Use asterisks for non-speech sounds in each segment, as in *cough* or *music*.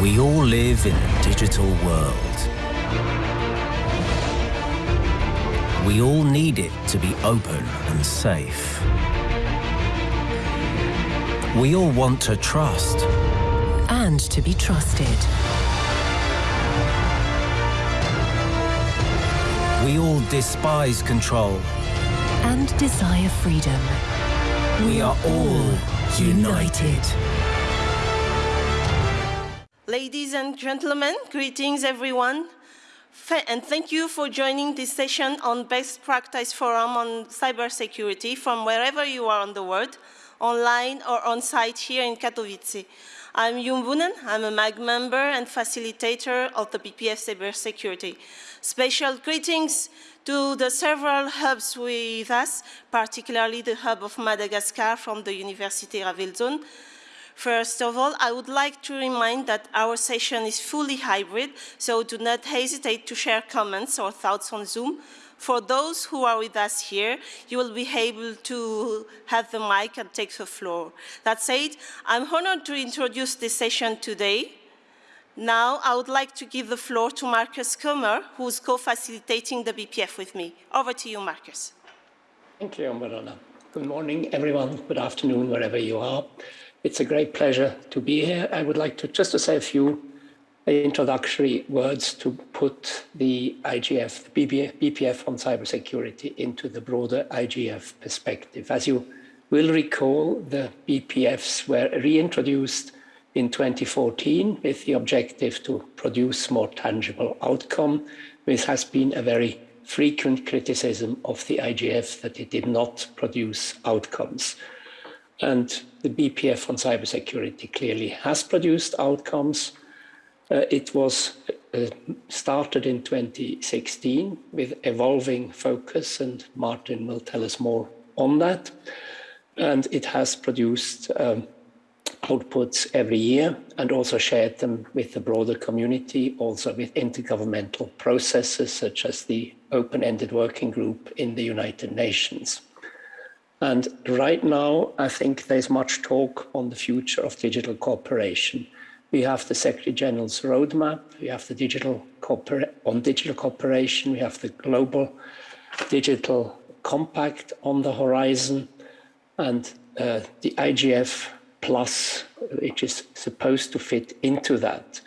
We all live in a digital world. We all need it to be open and safe. We all want to trust. And to be trusted. We all despise control. And desire freedom. We are all united. Ladies and gentlemen, greetings everyone. And thank you for joining this session on Best Practice Forum on Cybersecurity from wherever you are on the world, online or on site here in Katowice. I'm Yum Bunen. I'm a MAG member and facilitator of the BPF Cybersecurity. Special greetings to the several hubs with us, particularly the hub of Madagascar from the University of Ravelzone. First of all, I would like to remind that our session is fully hybrid, so do not hesitate to share comments or thoughts on Zoom. For those who are with us here, you will be able to have the mic and take the floor. That said, I'm honored to introduce this session today. Now, I would like to give the floor to Markus Kummer, who's co-facilitating the BPF with me. Over to you, Markus. Thank you, Marona. Good morning, everyone. Good afternoon, wherever you are. It's a great pleasure to be here. I would like to just to say a few introductory words to put the IGF, the BPF on cybersecurity into the broader IGF perspective. As you will recall, the BPFs were reintroduced in 2014 with the objective to produce more tangible outcome. This has been a very frequent criticism of the IGF that it did not produce outcomes. And the BPF on cybersecurity clearly has produced outcomes. Uh, it was uh, started in 2016 with evolving focus, and Martin will tell us more on that. And it has produced um, outputs every year and also shared them with the broader community, also with intergovernmental processes such as the open-ended working group in the United Nations. And right now, I think there's much talk on the future of digital cooperation. We have the Secretary General's roadmap, we have the digital on digital cooperation, we have the global digital compact on the horizon, and uh, the IGF plus, which is supposed to fit into that.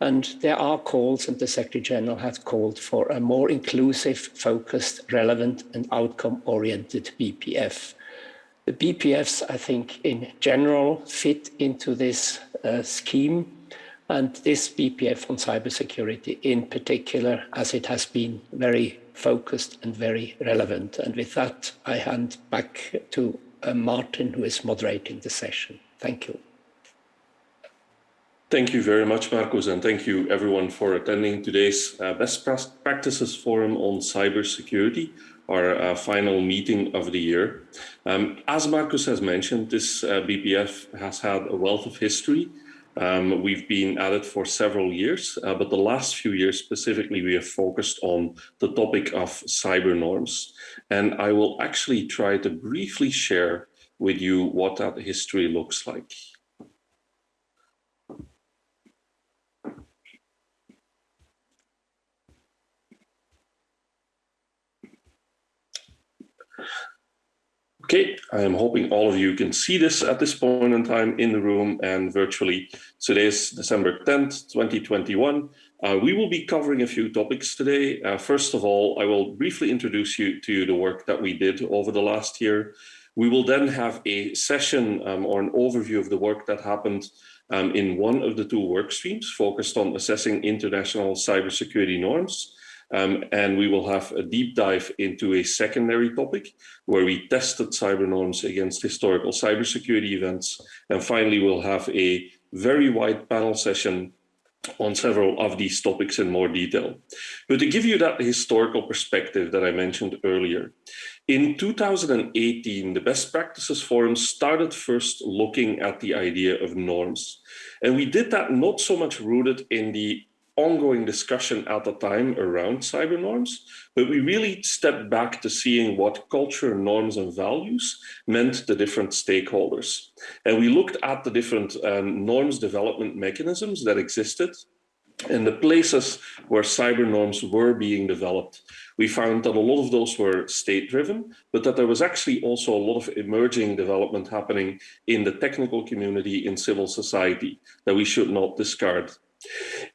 And there are calls, and the Secretary General has called for a more inclusive, focused, relevant, and outcome oriented BPF. The BPFs, I think, in general, fit into this uh, scheme, and this BPF on cybersecurity in particular, as it has been very focused and very relevant. And with that, I hand back to uh, Martin, who is moderating the session. Thank you. Thank you very much, Markus, and thank you everyone for attending today's uh, Best Practices Forum on Cybersecurity, our uh, final meeting of the year. Um, as Markus has mentioned, this uh, BPF has had a wealth of history. Um, we've been at it for several years, uh, but the last few years specifically, we have focused on the topic of cyber norms. And I will actually try to briefly share with you what that history looks like. Okay, I am hoping all of you can see this at this point in time in the room and virtually. Today is December 10th, 2021. Uh, we will be covering a few topics today. Uh, first of all, I will briefly introduce you to the work that we did over the last year. We will then have a session um, or an overview of the work that happened um, in one of the two work streams focused on assessing international cybersecurity norms. Um, and we will have a deep dive into a secondary topic where we tested cyber norms against historical cybersecurity events. And finally, we'll have a very wide panel session on several of these topics in more detail. But to give you that historical perspective that I mentioned earlier, in 2018, the Best Practices Forum started first looking at the idea of norms. And we did that not so much rooted in the ongoing discussion at the time around cyber norms, but we really stepped back to seeing what culture, norms, and values meant to different stakeholders. And we looked at the different um, norms development mechanisms that existed and the places where cyber norms were being developed. We found that a lot of those were state-driven, but that there was actually also a lot of emerging development happening in the technical community, in civil society, that we should not discard.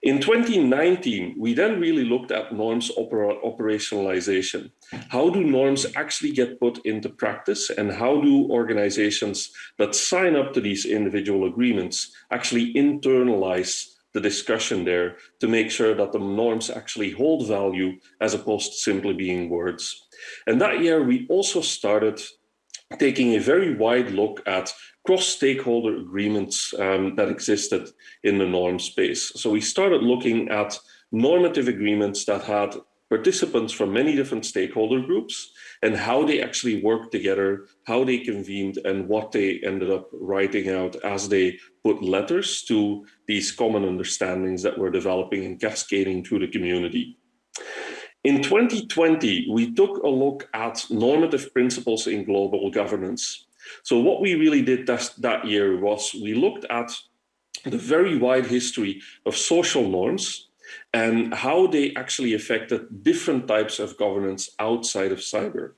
In 2019, we then really looked at norms opera operationalization. How do norms actually get put into practice and how do organizations that sign up to these individual agreements actually internalize the discussion there to make sure that the norms actually hold value as opposed to simply being words. And that year we also started taking a very wide look at cross-stakeholder agreements um, that existed in the norm space. So we started looking at normative agreements that had participants from many different stakeholder groups and how they actually worked together, how they convened and what they ended up writing out as they put letters to these common understandings that were developing and cascading through the community. In 2020, we took a look at normative principles in global governance. So what we really did that, year was we looked at the very wide history of social norms and how they actually affected different types of governance outside of cyber.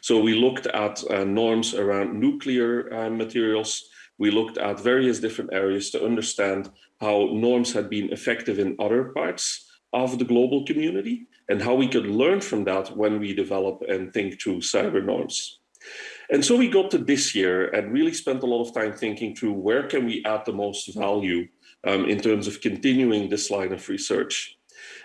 So we looked at uh, norms around nuclear uh, materials. We looked at various different areas to understand how norms had been effective in other parts of the global community and how we could learn from that when we develop and think through cyber norms. And so we got to this year and really spent a lot of time thinking through where can we add the most value um, in terms of continuing this line of research.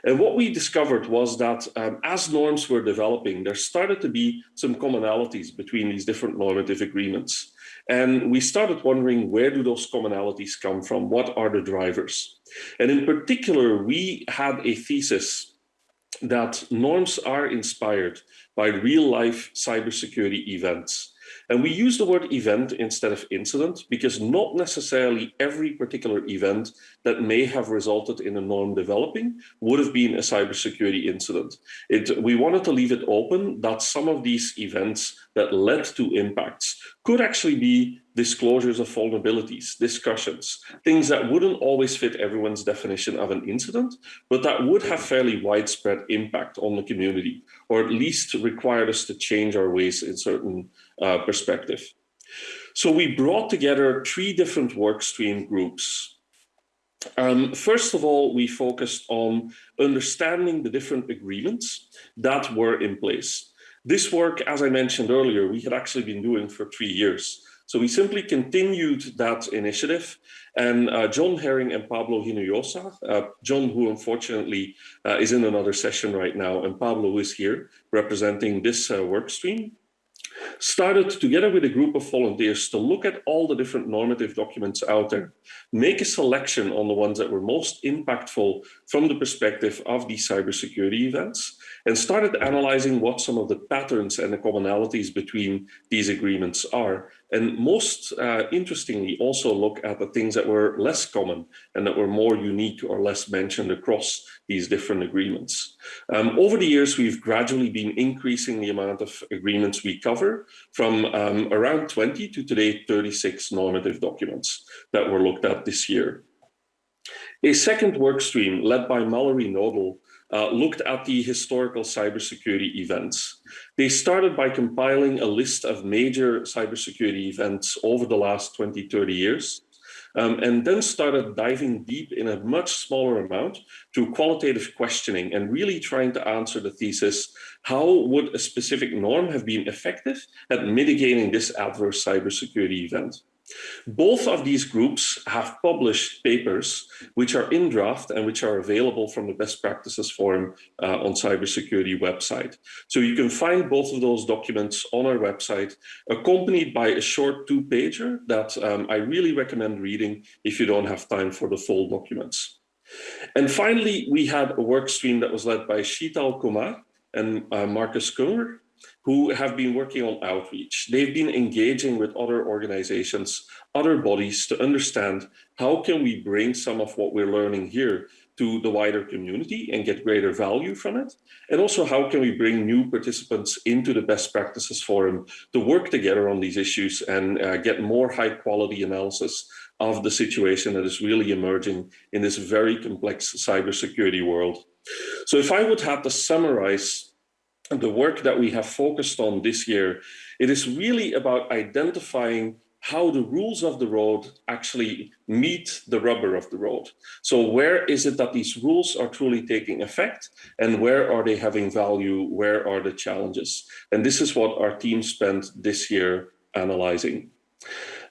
And what we discovered was that um, as norms were developing, there started to be some commonalities between these different normative agreements. And we started wondering where do those commonalities come from? What are the drivers? And in particular, we had a thesis that norms are inspired by real life cybersecurity events. And we use the word event instead of incident because not necessarily every particular event that may have resulted in a norm developing would have been a cybersecurity incident. It, we wanted to leave it open that some of these events that led to impacts could actually be disclosures of vulnerabilities, discussions, things that wouldn't always fit everyone's definition of an incident, but that would have fairly widespread impact on the community, or at least required us to change our ways in certain uh, perspective. So we brought together three different workstream groups. Um, first of all, we focused on understanding the different agreements that were in place. This work, as I mentioned earlier, we had actually been doing for three years. So we simply continued that initiative and uh, John Hering and Pablo Hinojosa, uh, John who unfortunately uh, is in another session right now and Pablo is here representing this uh, work stream, started together with a group of volunteers to look at all the different normative documents out there, make a selection on the ones that were most impactful from the perspective of these cybersecurity events, and started analyzing what some of the patterns and the commonalities between these agreements are. And most uh, interestingly, also look at the things that were less common and that were more unique or less mentioned across these different agreements. Um, over the years, we've gradually been increasing the amount of agreements we cover from um, around 20 to today 36 normative documents that were looked at this year. A second work stream led by Mallory Knodel uh, looked at the historical cybersecurity events. They started by compiling a list of major cybersecurity events over the last 20, 30 years, um, and then started diving deep in a much smaller amount through qualitative questioning and really trying to answer the thesis, how would a specific norm have been effective at mitigating this adverse cybersecurity event? Both of these groups have published papers which are in draft and which are available from the best practices forum uh, on cybersecurity website. So you can find both of those documents on our website, accompanied by a short two pager that um, I really recommend reading if you don't have time for the full documents. And finally, we had a work stream that was led by Sheetal Kumar and uh, Markus Kummer, who have been working on outreach. They've been engaging with other organizations, other bodies to understand how can we bring some of what we're learning here to the wider community and get greater value from it? And also how can we bring new participants into the best practices forum to work together on these issues and uh, get more high quality analysis of the situation that is really emerging in this very complex cybersecurity world. So if I would have to summarize the work that we have focused on this year, it is really about identifying how the rules of the road actually meet the rubber of the road. So where is it that these rules are truly taking effect and where are they having value? Where are the challenges? And this is what our team spent this year analyzing.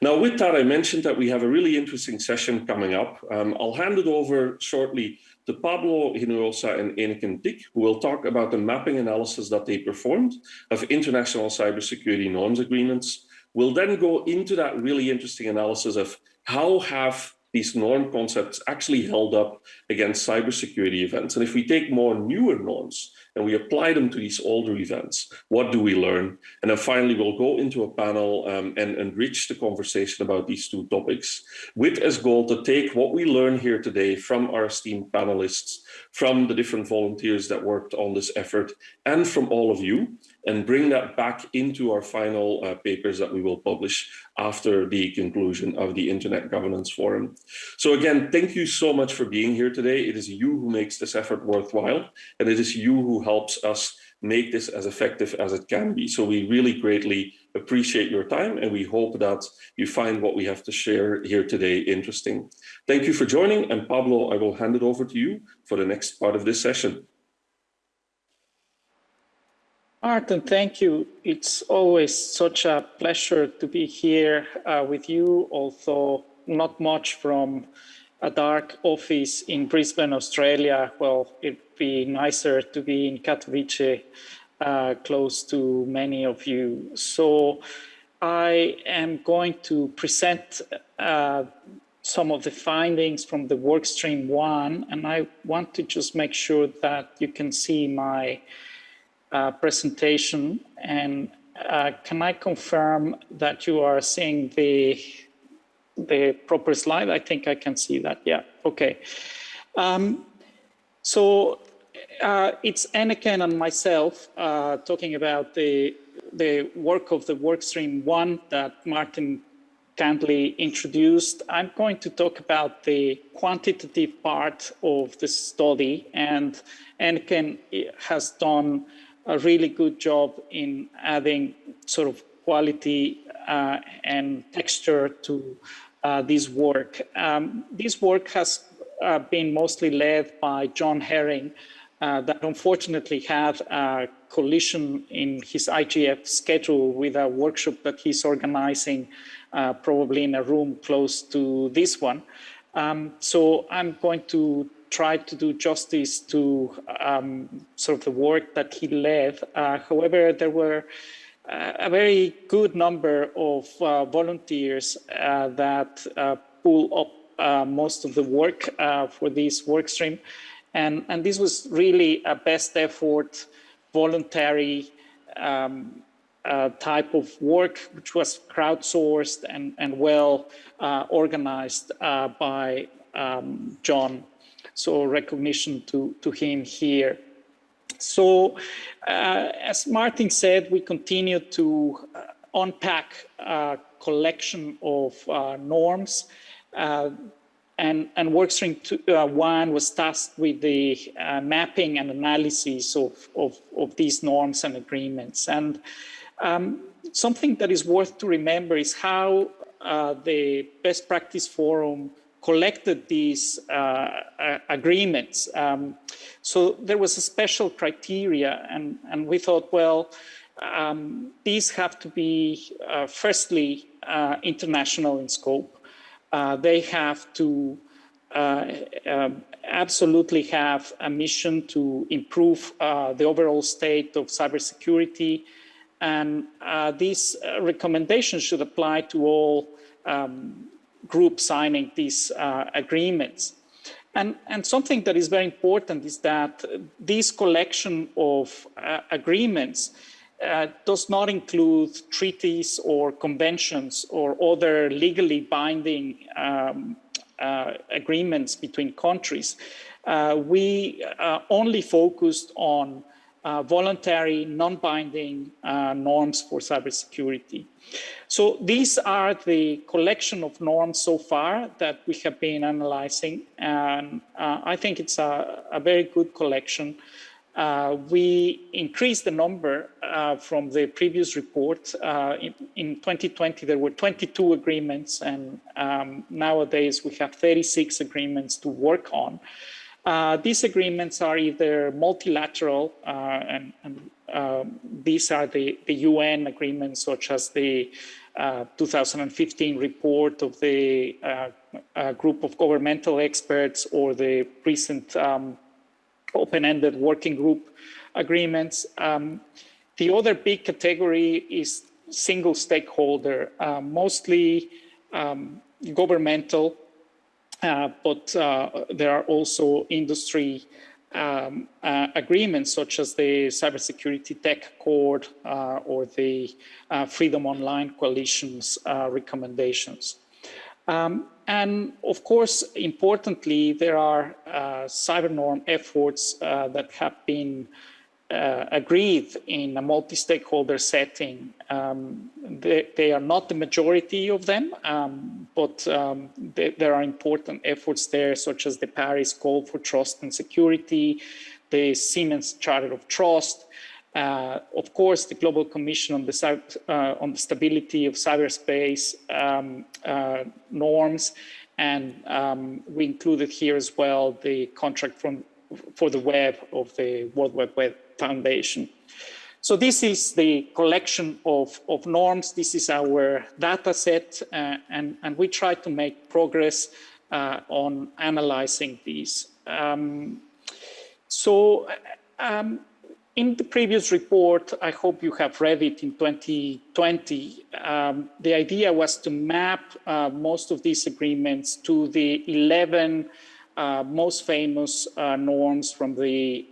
Now, with that, I mentioned that we have a really interesting session coming up. Um, I'll hand it over shortly to Pablo Hinojosa and Eneken Tikk, who will talk about the mapping analysis that they performed of international cybersecurity norms agreements. We'll then go into that really interesting analysis of how have these norm concepts actually held up against cybersecurity events. And if we take more newer norms and we apply them to these older events, what do we learn? And then finally, we'll go into a panel um, and enrich the conversation about these two topics with as goal to take what we learn here today from our esteemed panelists, from the different volunteers that worked on this effort, and from all of you, and bring that back into our final uh, papers that we will publish after the conclusion of the Internet Governance Forum. So again, thank you so much for being here today. It is you who makes this effort worthwhile, and it is you who helps us make this as effective as it can be. So we really greatly appreciate your time and we hope that you find what we have to share here today interesting. Thank you for joining and Pablo, I will hand it over to you for the next part of this session. Martin, thank you. It's always such a pleasure to be here uh, with you, although not much from a dark office in Brisbane, Australia. Well, it'd be nicer to be in Katowice, uh, close to many of you. So I am going to present uh, some of the findings from the workstream one, and I want to just make sure that you can see my presentation. And uh, can I confirm that you are seeing the, the proper slide? I think I can see that. Yeah, okay. Um, so uh, it's Eneken and myself uh, talking about the, the work of the workstream one that Martin kindly introduced. I'm going to talk about the quantitative part of the study and Eneken has done a really good job in adding sort of quality uh, and texture to uh, this work. Um, this work has uh, been mostly led by John Hering, uh, that unfortunately had a collision in his IGF schedule with a workshop that he's organizing uh, probably in a room close to this one. Um, so I'm going to tried to do justice to um, sort of the work that he led. Uh, however, there were uh, a very good number of uh, volunteers uh, that uh, pull up uh, most of the work for this work stream. And, and this was really a best effort, voluntary um, type of work, which was crowdsourced and, and well organized by um, John so recognition to, to him here. So uh, as Martin said, we continue to uh, unpack a collection of uh, norms uh, and, and workstream two, uh, one was tasked with the uh, mapping and analysis of, of, of, these norms and agreements. And um, something that is worth to remember is how the best practice forum collected these uh, agreements. Um, so there was a special criteria and, and we thought, well, um, these have to be, uh, firstly, uh, international in scope. Uh, they have to uh, um, absolutely have a mission to improve uh, the overall state of cybersecurity. And these recommendations should apply to all um, group signing these uh, agreements. And, and something that is very important is that this collection of uh, agreements uh, does not include treaties or conventions or other legally binding um, uh, agreements between countries. Uh, we uh, only focused on uh, voluntary, non-binding uh, norms for cybersecurity. So these are the collection of norms so far that we have been analyzing, and I think it's a, a very good collection. Uh, we increased the number uh, from the previous report. Uh, in, in, 2020, there were 22 agreements, and um, nowadays we have 36 agreements to work on. Uh, these agreements are either multilateral, uh, and, and um, these are the, the, UN agreements, such as the 2015 report of the group of governmental experts or the recent um, open-ended working group agreements. Um, the other big category is single stakeholder, uh, mostly um, governmental, uh, but uh, there are also industry um, uh, agreements such as the Cybersecurity Tech Accord uh, or the uh, Freedom Online Coalition's recommendations. Um, and of course, importantly, there are uh, cyber norm efforts uh, that have been uh, agreed in a multi-stakeholder setting. Um, they, they, are not the majority of them, um, but um, they, there are important efforts there, such as the Paris Call for Trust and Security, the Siemens Charter of Trust, uh, of course, the Global Commission on the, uh, on the Stability of Cyberspace um, uh, norms, and um, we included here as well the contract from, for the web of the World Wide Web Foundation. So this is the collection of, of norms. This is our data set, uh, and, and we try to make progress uh, on analyzing these. Um, so um, in the previous report, I hope you have read it in 2020, um, the idea was to map uh, most of these agreements to the 11 uh, most famous uh, norms from the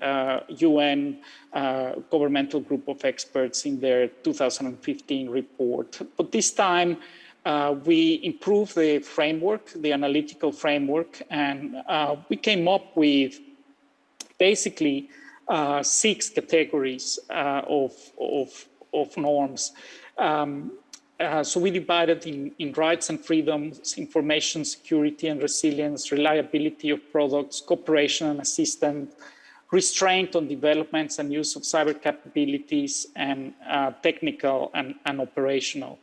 UN uh, uh, governmental group of experts in their 2015 report. But this time, uh, we improved the framework, the analytical framework, and we came up with basically uh, six categories uh, of, of, of norms. Um, uh, so we divided in, in rights and freedoms, information security and resilience, reliability of products, cooperation and assistance, restraint on developments and use of cyber capabilities, and uh, technical and, and operational.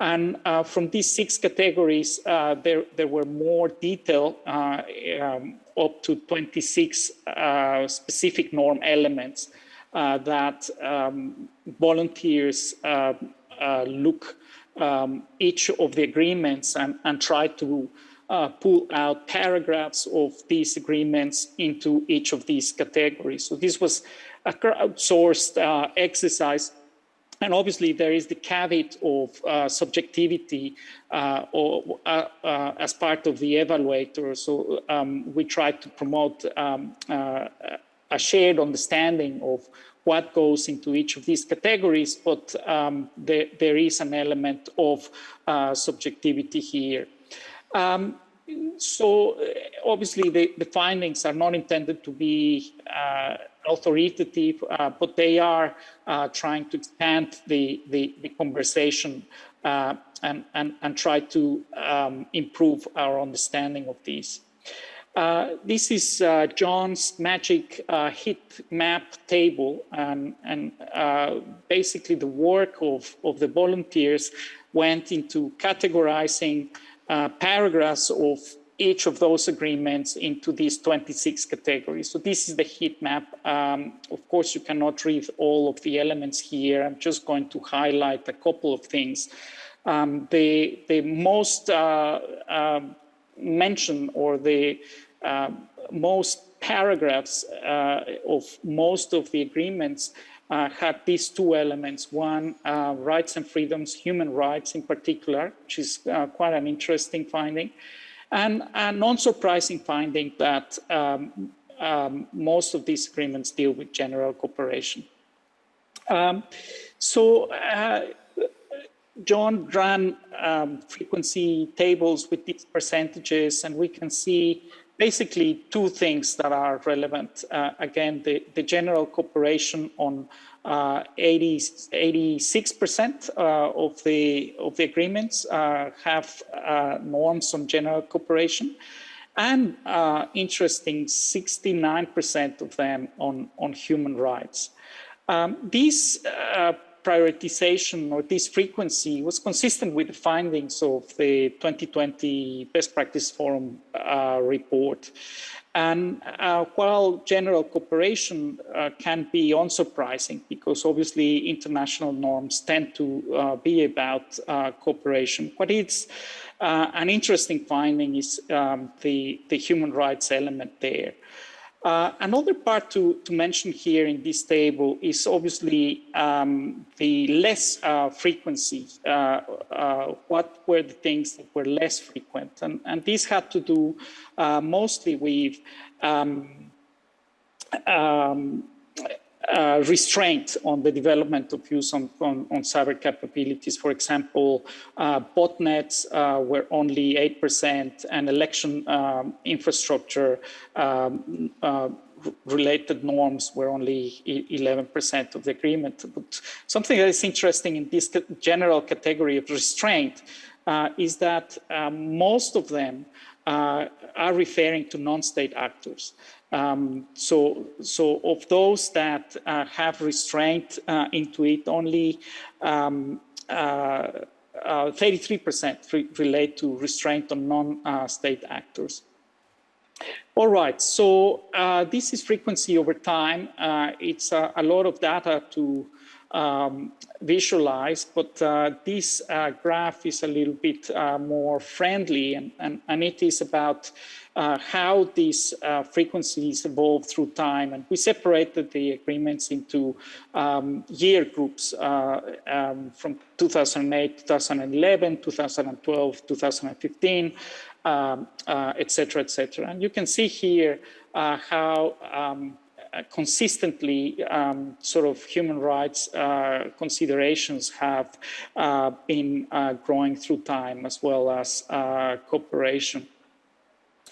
And uh, from these six categories, uh, there, there were more detail, uh, um, up to 26 uh, specific norm elements that um, volunteers look um, each of the agreements and, and try to pull out paragraphs of these agreements into each of these categories. So this was a crowdsourced exercise and obviously, there is the caveat of uh, subjectivity uh, or, uh, uh as part of the evaluator. So um, we try to promote um, uh, a shared understanding of what goes into each of these categories, but um, there, there is an element of uh, subjectivity here. Um, so obviously the, the, findings are not intended to be authoritative, uh, but they are uh, trying to expand the, the, the conversation uh, and, and, and try to um, improve our understanding of these. Uh, this is uh, John's magic uh, heat map table and, and basically the work of, of the volunteers went into categorizing paragraphs of each of those agreements into these 26 categories. So this is the heat map. Um, of course, you cannot read all of the elements here. I'm just going to highlight a couple of things. Um, the, the most uh, or the uh, most paragraphs uh, of most of the agreements uh, had these two elements. One, uh, rights and freedoms, human rights in particular, which is quite an interesting finding. And a non-surprising finding that um, um, most of these agreements deal with general cooperation. Um, So uh, John ran um, frequency tables with these percentages, and we can see basically two things that are relevant. Uh, again, the, the general cooperation on uh, 80, 86% uh, of the of the agreements uh, have uh, norms on general cooperation, and uh, interesting, 69% of them on on human rights. Um, these prioritization or this frequency was consistent with the findings of the 2020 Best Practice Forum uh, report. And uh, while general cooperation uh, can be unsurprising because obviously international norms tend to uh, be about uh, cooperation, what is uh, an interesting finding is um, the, the human rights element there. Uh, another part to, to mention here in this table is obviously um, the less uh, frequency. Uh, uh what were the things that were less frequent? And, and this had to do uh, mostly with um, um, uh, restraint on the development of use on, on, on cyber capabilities. For example, uh, botnets uh, were only 8% and election um, infrastructure um, uh, related norms were only 11% of the agreement. But something that is interesting in this general category of restraint uh, is that most of them are referring to non-state actors. Um, so, so of those that uh, have restraint uh, into it, only 33% um, uh, uh, relate to restraint on non-state actors. All right, so uh, this is frequency over time. it's a lot of data to um, visualize, but uh, this uh, graph is a little bit uh, more friendly and, and, and, it is about uh, how these uh, frequencies evolve through time. And we separated the agreements into um, year groups uh, um, from 2008, 2011, 2012, 2015, um, et cetera, et. And you can see here how um, consistently um, sort of human rights uh, considerations have uh, been uh, growing through time as well as uh, cooperation.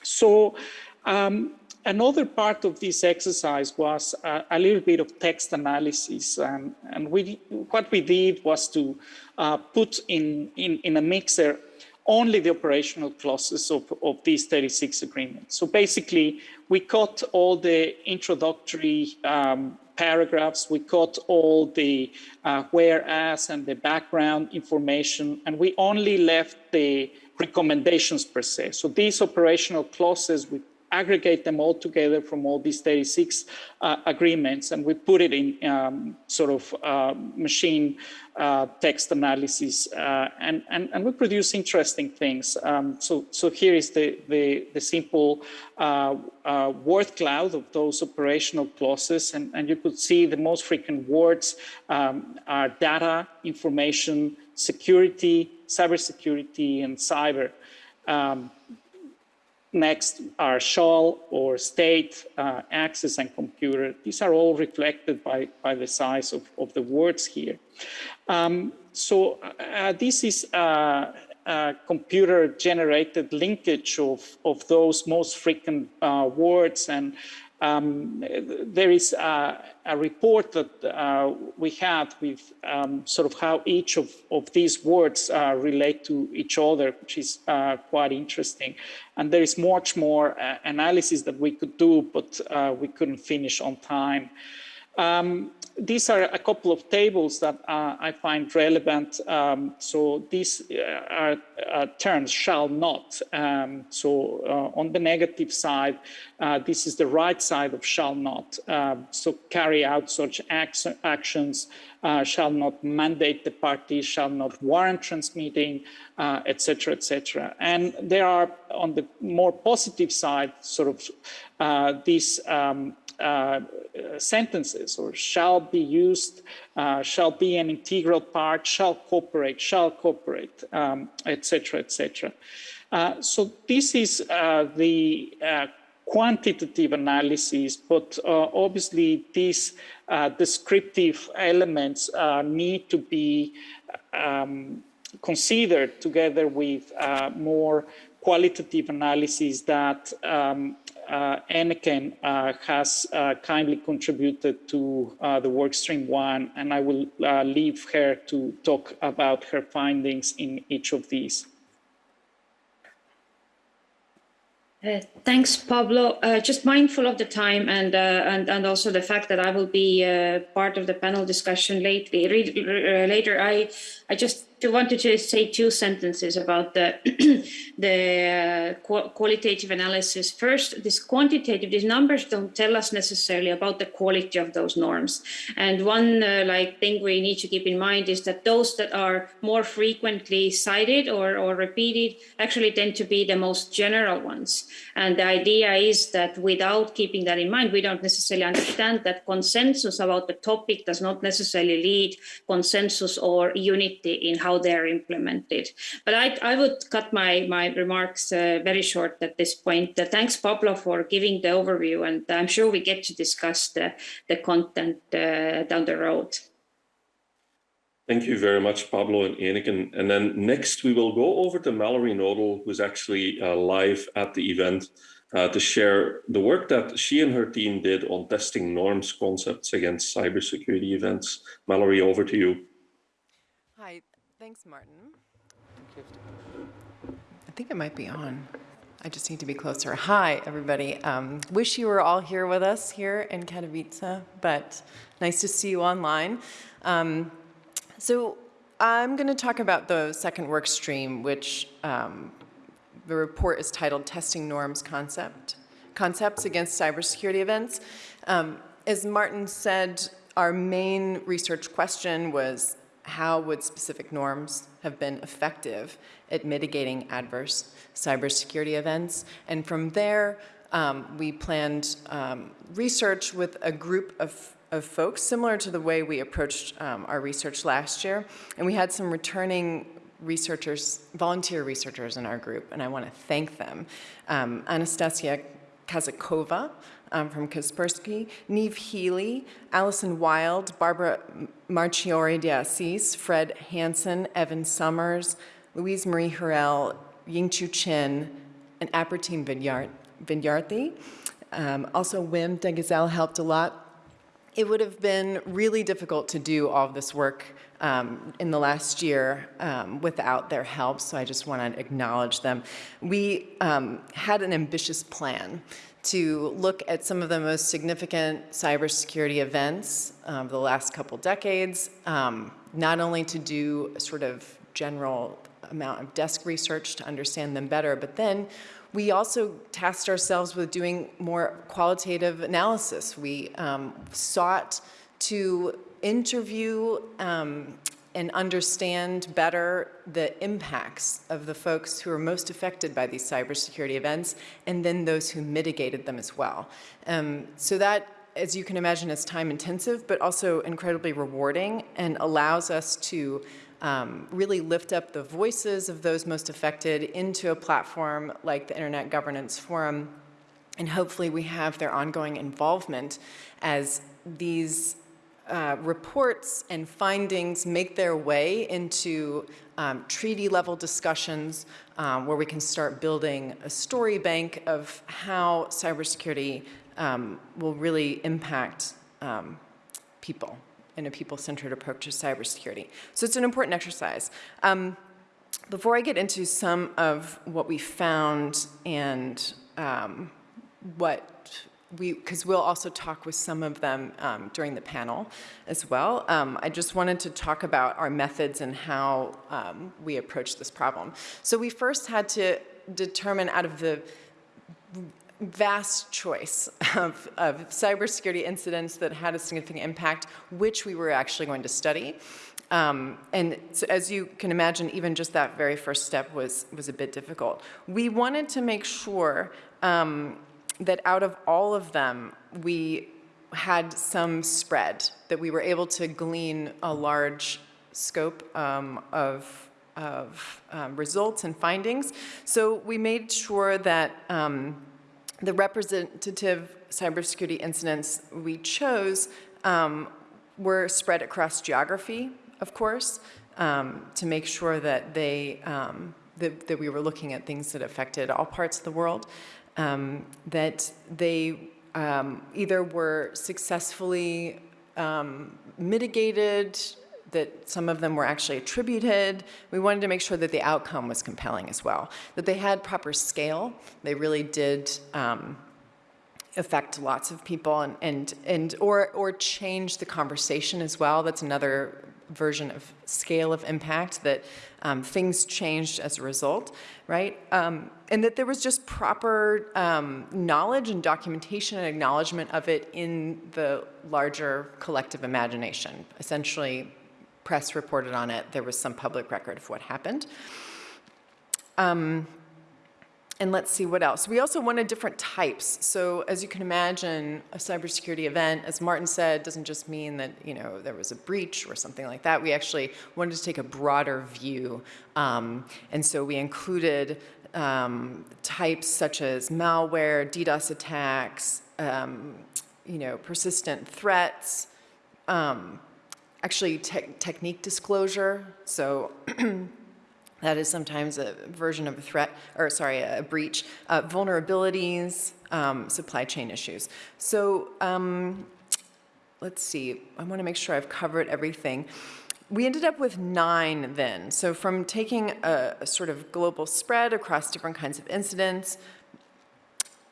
So um, another part of this exercise was a, a little bit of text analysis and, and we, what we did was to uh, put in, in, in a mixer only the operational clauses of, of these 36 agreements. So basically, we cut all the introductory um, paragraphs, we cut all the uh, whereas and the background information, and we only left the recommendations per se. So these operational clauses, we aggregate them all together from all these 36 uh, agreements and we put it in um, sort of uh, machine uh, text analysis uh, and, and, and we produce interesting things. Um, so, so here is the, the, the simple uh, uh, word cloud of those operational clauses and, and you could see the most frequent words um, are data, information, security, cybersecurity, and cyber. Um, Next are shall or state, uh, access and computer. These are all reflected by, by the size of, of the words here. Um, so uh, this is a, a, computer generated linkage of, of those most frequent uh, words and um, there is a, a report that uh, we had with um, sort of how each of, of these words uh, relate to each other, which is uh, quite interesting. And there is much more uh, analysis that we could do, but uh, we couldn't finish on time. Um, these are a couple of tables that uh, I find relevant. Um, so these uh, are uh, terms shall not. Um, so uh, on the negative side, uh, this is the right side of shall not. Um, so carry out such acts, actions, uh, shall not mandate the party, shall not warrant transmitting, etc., etc. And there are on the more positive side, sort of these um, uh, sentences or shall be used, uh, shall be an integral part, shall cooperate, shall cooperate, etc., um, etc. Et uh, so this is uh, the quantitative analysis, but obviously these descriptive elements need to be um, considered together with more qualitative analysis that um, uh, uh, has uh, kindly contributed to uh, the workstream one, and I will leave her to talk about her findings in each of these. Uh, thanks, Pablo. Uh, just mindful of the time and uh, and and also the fact that I will be part of the panel discussion lately, later. I I just wanted to say two sentences about the *clears throat* the uh, qualitative analysis. First, this quantitative, these numbers don't tell us necessarily about the quality of those norms. And one uh, like thing we need to keep in mind is that those that are more frequently cited or, or repeated actually tend to be the most general ones. And the idea is that without keeping that in mind, we don't necessarily understand that consensus about the topic does not necessarily lead consensus or unity in how they're implemented. But I, I would cut my, my remarks uh, very short at this point. Uh, thanks, Pablo, for giving the overview, and I'm sure we get to discuss the, the content uh, down the road. Thank you very much, Pablo and Eneken. And then next we will go over to Mallory Knodel, who's actually uh, live at the event uh, to share the work that she and her team did on testing norms concepts against cybersecurity events. Mallory, over to you. Hi, Thanks, Martin. I think it might be on. I just need to be closer. Hi, everybody. Um, wish you were all here with us here in Katowice, but nice to see you online. Um, so I'm going to talk about the second work stream, which um, the report is titled Testing Norms Concept, Concepts Against Cybersecurity Events. Um, as Martin said, our main research question was how would specific norms have been effective at mitigating adverse cybersecurity events. And from there, um, we planned um, research with a group of, of folks, similar to the way we approached um, our research last year. And we had some returning researchers, volunteer researchers in our group, and I want to thank them. Um, Anastasia Kazakova, um, from Kaspersky, Neve Healy, Allison Wylde, Barbara Marchiori de Assis, Fred Hansen, Evan Summers, Louise Marie Hurel, Yingchu Chen, and Apertine Vidyarthi. Um, also, Wim Degezelle helped a lot. It would have been really difficult to do all of this work um, in the last year um, without their help, so I just want to acknowledge them. We um, had an ambitious plan to look at some of the most significant cybersecurity events of the last couple decades, um, not only to do a sort of general amount of desk research to understand them better, but then we also tasked ourselves with doing more qualitative analysis. We um, sought to interview um, and understand better the impacts of the folks who are most affected by these cybersecurity events, and then those who mitigated them as well. Um, so that, as you can imagine, is time intensive, but also incredibly rewarding and allows us to um, really lift up the voices of those most affected into a platform like the Internet Governance Forum. And hopefully we have their ongoing involvement as these uh, reports and findings make their way into um, treaty level discussions um, where we can start building a story bank of how cybersecurity um, will really impact um, people in a people-centered approach to cybersecurity. So it's an important exercise. Um, before I get into some of what we found and um, what we, because we'll also talk with some of them um, during the panel as well. Um, I just wanted to talk about our methods and how um, we approach this problem. So we first had to determine out of the vast choice of, of cybersecurity incidents that had a significant impact, which we were actually going to study. Um, and so as you can imagine, even just that very first step was, was a bit difficult. We wanted to make sure um, that out of all of them, we had some spread, that we were able to glean a large scope um, of, of um, results and findings. So we made sure that um, the representative cybersecurity incidents we chose um, were spread across geography, of course, um, to make sure that they um, that, that, we were looking at things that affected all parts of the world, um, that they um, either were successfully um, mitigated, that some of them were actually attributed. We wanted to make sure that the outcome was compelling as well, that they had proper scale. They really did um, affect lots of people and, and, and or, or change the conversation as well. That's another version of scale of impact that um, things changed as a result, right? Um, and that there was just proper um, knowledge and documentation and acknowledgement of it in the larger collective imagination. Essentially, press reported on it. There was some public record of what happened. And let's see what else. We also wanted different types. So as you can imagine, a cybersecurity event, as Martin said, doesn't just mean that you know there was a breach or something like that. We actually wanted to take a broader view. Um, and so we included um, types such as malware, DDoS attacks, um, you know, persistent threats, um, actually te technique disclosure. So *clears throat* That is sometimes a version of a threat, or sorry, a breach. Uh, vulnerabilities, um, supply chain issues. So um, let's see, I want to make sure I've covered everything. We ended up with nine then. So from taking a, a sort of global spread across different kinds of incidents,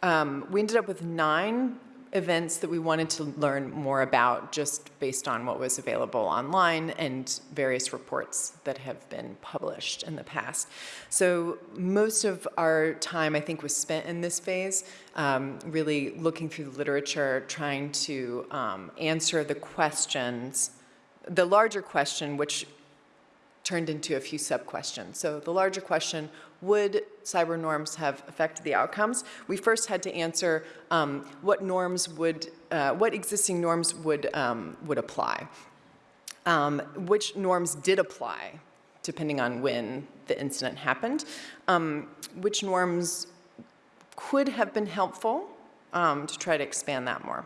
um, we ended up with nine events that we wanted to learn more about just based on what was available online and various reports that have been published in the past. So most of our time, I think, was spent in this phase, um, really looking through the literature, trying to um, answer the questions, the larger question, which turned into a few sub-questions. So the larger question, would cyber norms have affected the outcomes? We first had to answer um, what norms would, uh, what existing norms would, um, would apply. Um, which norms did apply, depending on when the incident happened. Um, which norms could have been helpful um, to try to expand that more.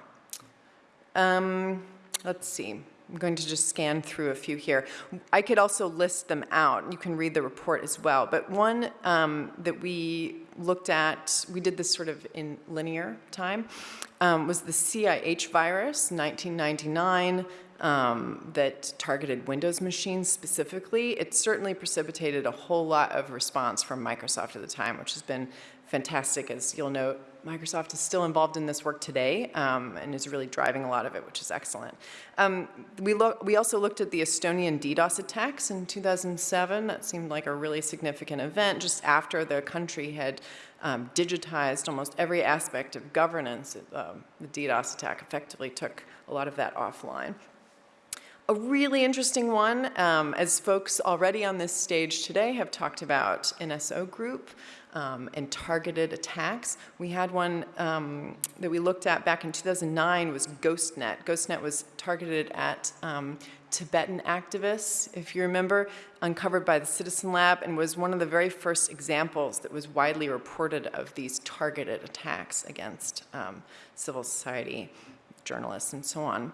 Um, let's see. I'm going to just scan through a few here. I could also list them out. You can read the report as well. But one um, that we looked at, we did this sort of in linear time, um, was the CIH virus, 1999, um, that targeted Windows machines specifically. It certainly precipitated a whole lot of response from Microsoft at the time, which has been fantastic. As you'll note, Microsoft is still involved in this work today um, and is really driving a lot of it, which is excellent. Um, we, we also looked at the Estonian DDoS attacks in 2007. That seemed like a really significant event just after the country had um, digitized almost every aspect of governance. Um, the DDoS attack effectively took a lot of that offline. A really interesting one, um, as folks already on this stage today have talked about NSO Group um, and targeted attacks. We had one um, that we looked at back in 2009 was GhostNet. GhostNet was targeted at um, Tibetan activists, if you remember, uncovered by the Citizen Lab and was one of the very first examples that was widely reported of these targeted attacks against um, civil society journalists and so on.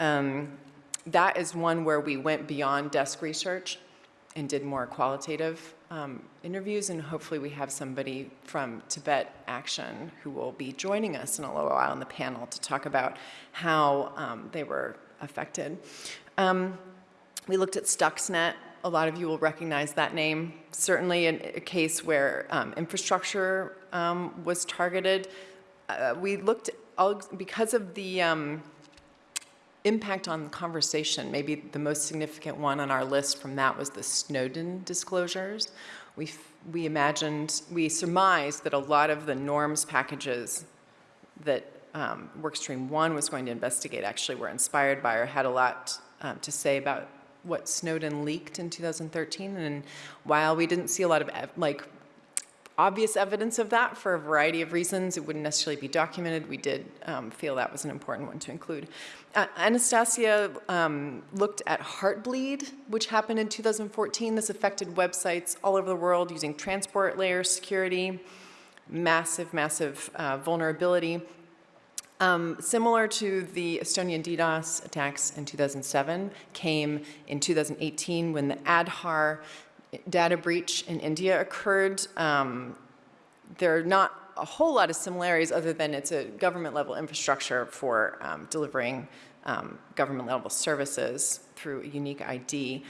Um, that is one where we went beyond desk research and did more qualitative um, interviews, and hopefully we have somebody from Tibet Action who will be joining us in a little while on the panel to talk about how um, they were affected. Um, we looked at Stuxnet. A lot of you will recognize that name. Certainly in a case where um, infrastructure um, was targeted. Uh, we looked, all, because of the impact on the conversation, maybe the most significant one on our list from that was the Snowden disclosures. We, we imagined, we surmised that a lot of the norms packages that um, Workstream 1 was going to investigate actually were inspired by or had a lot um, to say about what Snowden leaked in 2013. And while we didn't see a lot of like obvious evidence of that for a variety of reasons. It wouldn't necessarily be documented. We did um, feel that was an important one to include. Uh, Anastasia um, looked at Heartbleed, which happened in 2014. This affected websites all over the world using transport layer security. massive, massive uh, vulnerability. Um, similar to the Estonian DDoS attacks in 2007, came in 2018 when the Aadhaar data breach in India occurred. Um, there are not a whole lot of similarities other than it's a government level infrastructure for um, delivering um, government level services through a unique ID.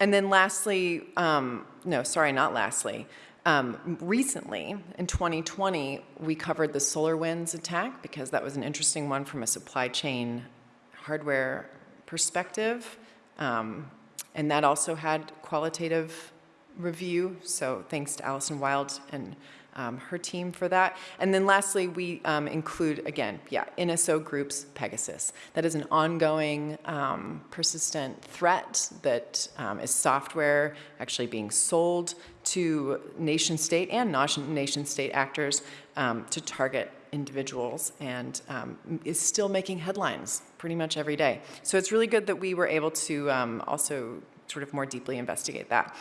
And then lastly, um, no, sorry, not lastly, um, recently, in 2020, we covered the SolarWinds attack because that was an interesting one from a supply chain hardware perspective. Um, and that also had qualitative review. So thanks to Allison Wylde and um, her team for that. And then lastly, we um, include, again, yeah, NSO groups Pegasus. That is an ongoing, um, persistent threat that um, is software actually being sold to nation state and nation state actors um, to target individuals and um, is still making headlines pretty much every day. So it's really good that we were able to also sort of more deeply investigate that.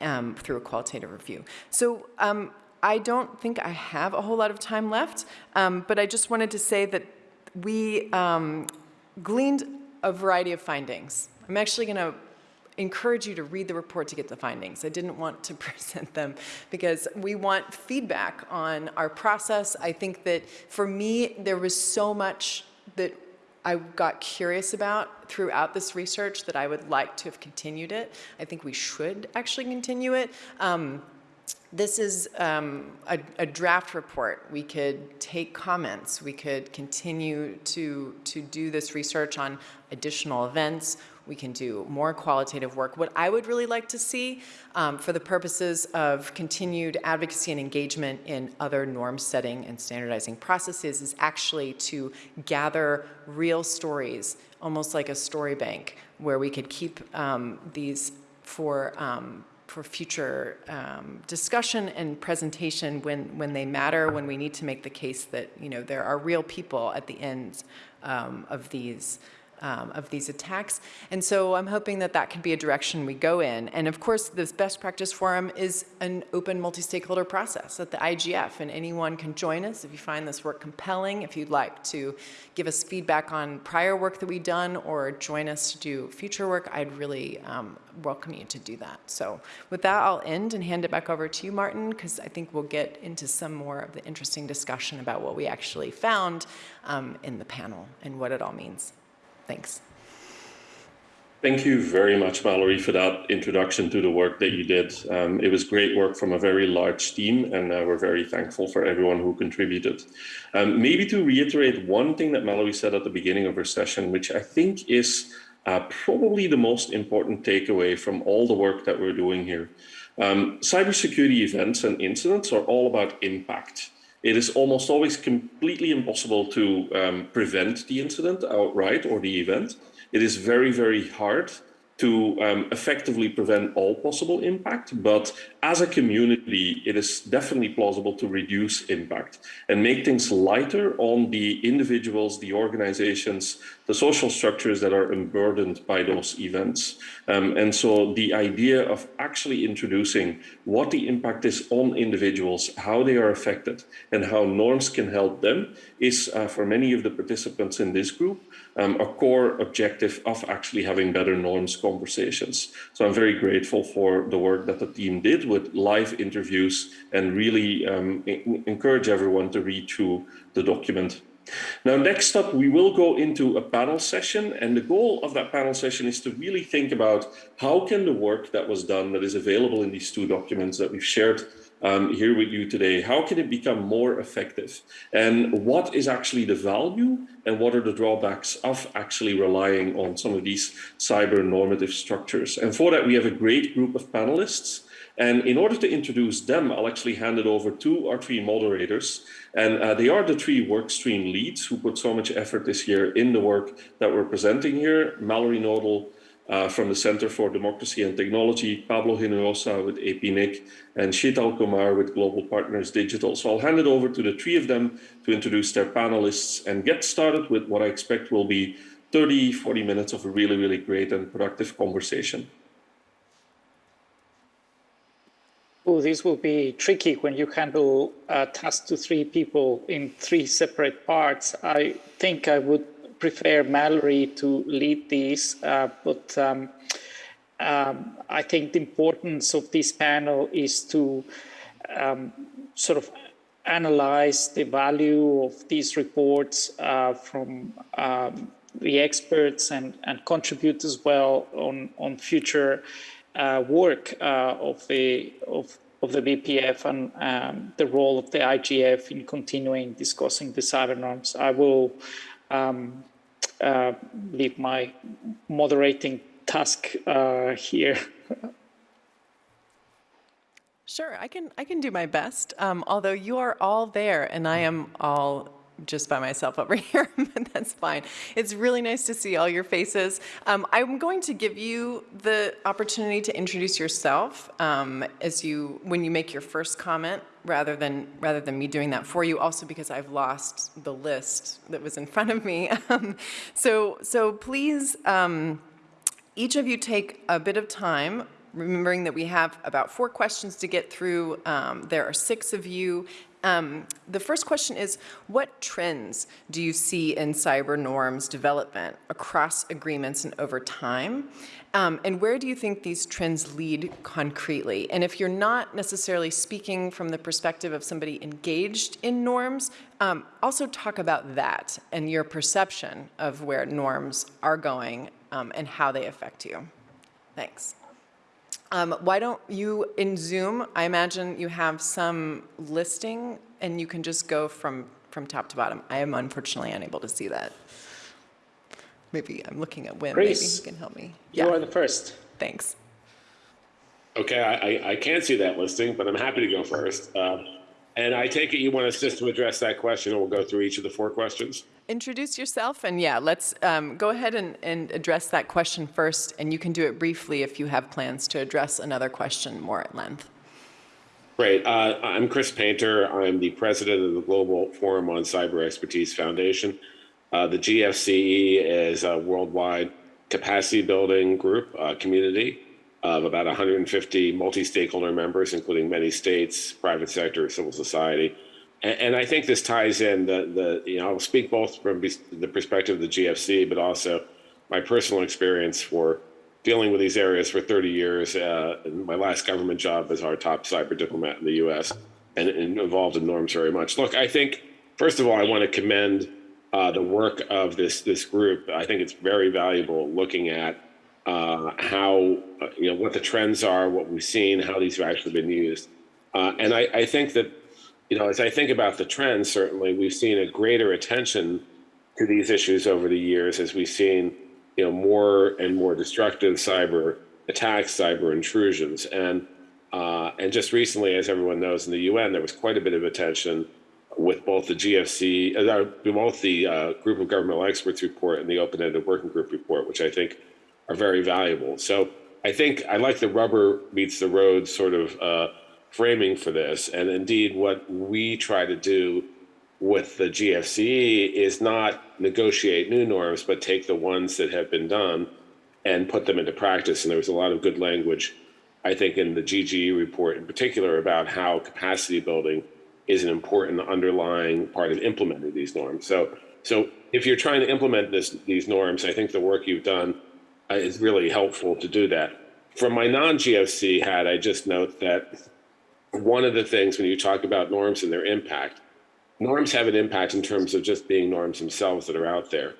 Um, through a qualitative review. So um, I don't think I have a whole lot of time left, um, but I just wanted to say that we um, gleaned a variety of findings. I'm actually going to encourage you to read the report to get the findings. I didn't want to *laughs* present them because we want feedback on our process. I think that for me, there was so much that I got curious about throughout this research that I would like to have continued it. I think we should actually continue it. Um, this is um, a, a, draft report. We could take comments. We could continue to, to do this research on additional events. We can do more qualitative work. What I would really like to see um, for the purposes of continued advocacy and engagement in other norm setting and standardizing processes is actually to gather real stories, almost like a story bank, where we could keep um, these for um, for future um, discussion and presentation when, when they matter, when we need to make the case that, you know, there are real people at the end um, of these um, of these attacks. And so I'm hoping that that can be a direction we go in. And of course, this best practice forum is an open multi-stakeholder process at the IGF, and anyone can join us if you find this work compelling, if you'd like to give us feedback on prior work that we've done or join us to do future work, I'd really um, welcome you to do that. So with that, I'll end and hand it back over to you, Martin, because I think we'll get into some more of the interesting discussion about what we actually found um, in the panel and what it all means. Thanks. Thank you very much, Mallory, for that introduction to the work that you did. Um, it was great work from a very large team, and uh, we're very thankful for everyone who contributed. Um, maybe to reiterate one thing that Mallory said at the beginning of her session, which I think is uh, probably the most important takeaway from all the work that we're doing here. Um, cybersecurity events and incidents are all about impact it is almost always completely impossible to um, prevent the incident outright or the event. It is very, very hard to um, effectively prevent all possible impact. But as a community, it is definitely plausible to reduce impact and make things lighter on the individuals, the organizations, the social structures that are unburdened by those events. Um, and so the idea of actually introducing what the impact is on individuals, how they are affected, and how norms can help them is uh, for many of the participants in this group um, a core objective of actually having better norms conversations. So I'm very grateful for the work that the team did with live interviews and really um, encourage everyone to read through the document. Now, next up, we will go into a panel session. And the goal of that panel session is to really think about how can the work that was done that is available in these two documents that we've shared um, here with you today, how can it become more effective? And what is actually the value and what are the drawbacks of actually relying on some of these cyber normative structures? And for that, we have a great group of panelists. And in order to introduce them, I'll actually hand it over to our three moderators. And uh, they are the three workstream leads who put so much effort this year in the work that we're presenting here. Mallory Knodel, uh, from the Center for Democracy and Technology, Pablo Hinojosa with APNIC, and Sheetal Kumar with Global Partners Digital. So I'll hand it over to the three of them to introduce their panelists and get started with what I expect will be 30, 40 minutes of a really, really great and productive conversation. Oh, this will be tricky when you handle a task to three people in three separate parts. I think I would prefer Mallory to lead these, uh, but um, um, I think the importance of this panel is to um, sort of analyze the value of these reports uh, from um, the experts and, and contribute as well on, on future uh, work uh, of the of, of the BPF and um, the role of the IGF in continuing discussing the cyber norms. I will um, uh, leave my moderating task uh, here. Sure, I can I can do my best. Um, although you are all there, and I am all just by myself over *laughs* here, but that's fine. It's really nice to see all your faces. Um, I'm going to give you the opportunity to introduce yourself um, as you when you make your first comment, rather than rather than me doing that for you. Also because I've lost the list that was in *laughs* front of me. Um, so so please, um, each of you take a bit of time remembering that we have about four questions to get through. Um, there are six of you. Um, the first question is, what trends do you see in cyber norms development across agreements and over time? Um, and where do you think these trends lead concretely? And if you're not necessarily speaking from the perspective of somebody engaged in norms, um, also talk about that and your perception of where norms are going um, and how they affect you. Thanks. Um, why don't you, in Zoom, I imagine you have some listing and you can just go from, from top to bottom. I am unfortunately unable to see that. Maybe I'm looking at Wim, maybe he can help me. You are the first. Thanks. Okay, I, I, I can't see that listing, but I'm happy to go first. Uh, and I take it you want us just to address that question and we'll go through each of the four questions? Introduce yourself and yeah, let's um, go ahead and, and address that question first and you can do it briefly if you have plans to address another question more at length. Great. Uh, I'm Chris Painter. I'm the president of the Global Forum on Cyber Expertise Foundation. Uh, the GFCE is a worldwide capacity building group uh, community of about 150 multi-stakeholder members, including many states, private sector, civil society, and, and I think this ties in the, the, you know, I'll speak both from the perspective of the GFC, but also my personal experience for dealing with these areas for 30 years. Uh, my last government job as our top cyber diplomat in the US and, and, involved in norms very much. Look, I think, first of all, I want to commend uh, the work of this, this group. I think it's very valuable looking at uh, how, uh, you know, what the trends are, what we've seen, how these have actually been used. Uh, and I, I think that you know, as I think about the trends, certainly we've seen a greater attention to these issues over the years as we've seen, you know, more and more destructive cyber attacks, cyber intrusions. And, uh, and just recently, as everyone knows in the UN, there was quite a bit of attention with both the GFC, uh, both the uh, Group of Governmental Experts report and the Open-Ended Working Group report, which I think are very valuable. So I think I like the rubber meets the road sort of uh, framing for this. And indeed, what we try to do with the GFCE is not negotiate new norms, but take the ones that have been done and put them into practice. And there was a lot of good language, I think, in the GGE report in particular about how capacity building is an important underlying part of implementing these norms. So, so if you're trying to implement this, these norms, I think the work you've done Uh, is really helpful to do that. From my non-GFC hat, I just note that one of the things when you talk about norms and their impact, norms have an impact in terms of just being norms themselves that are out there.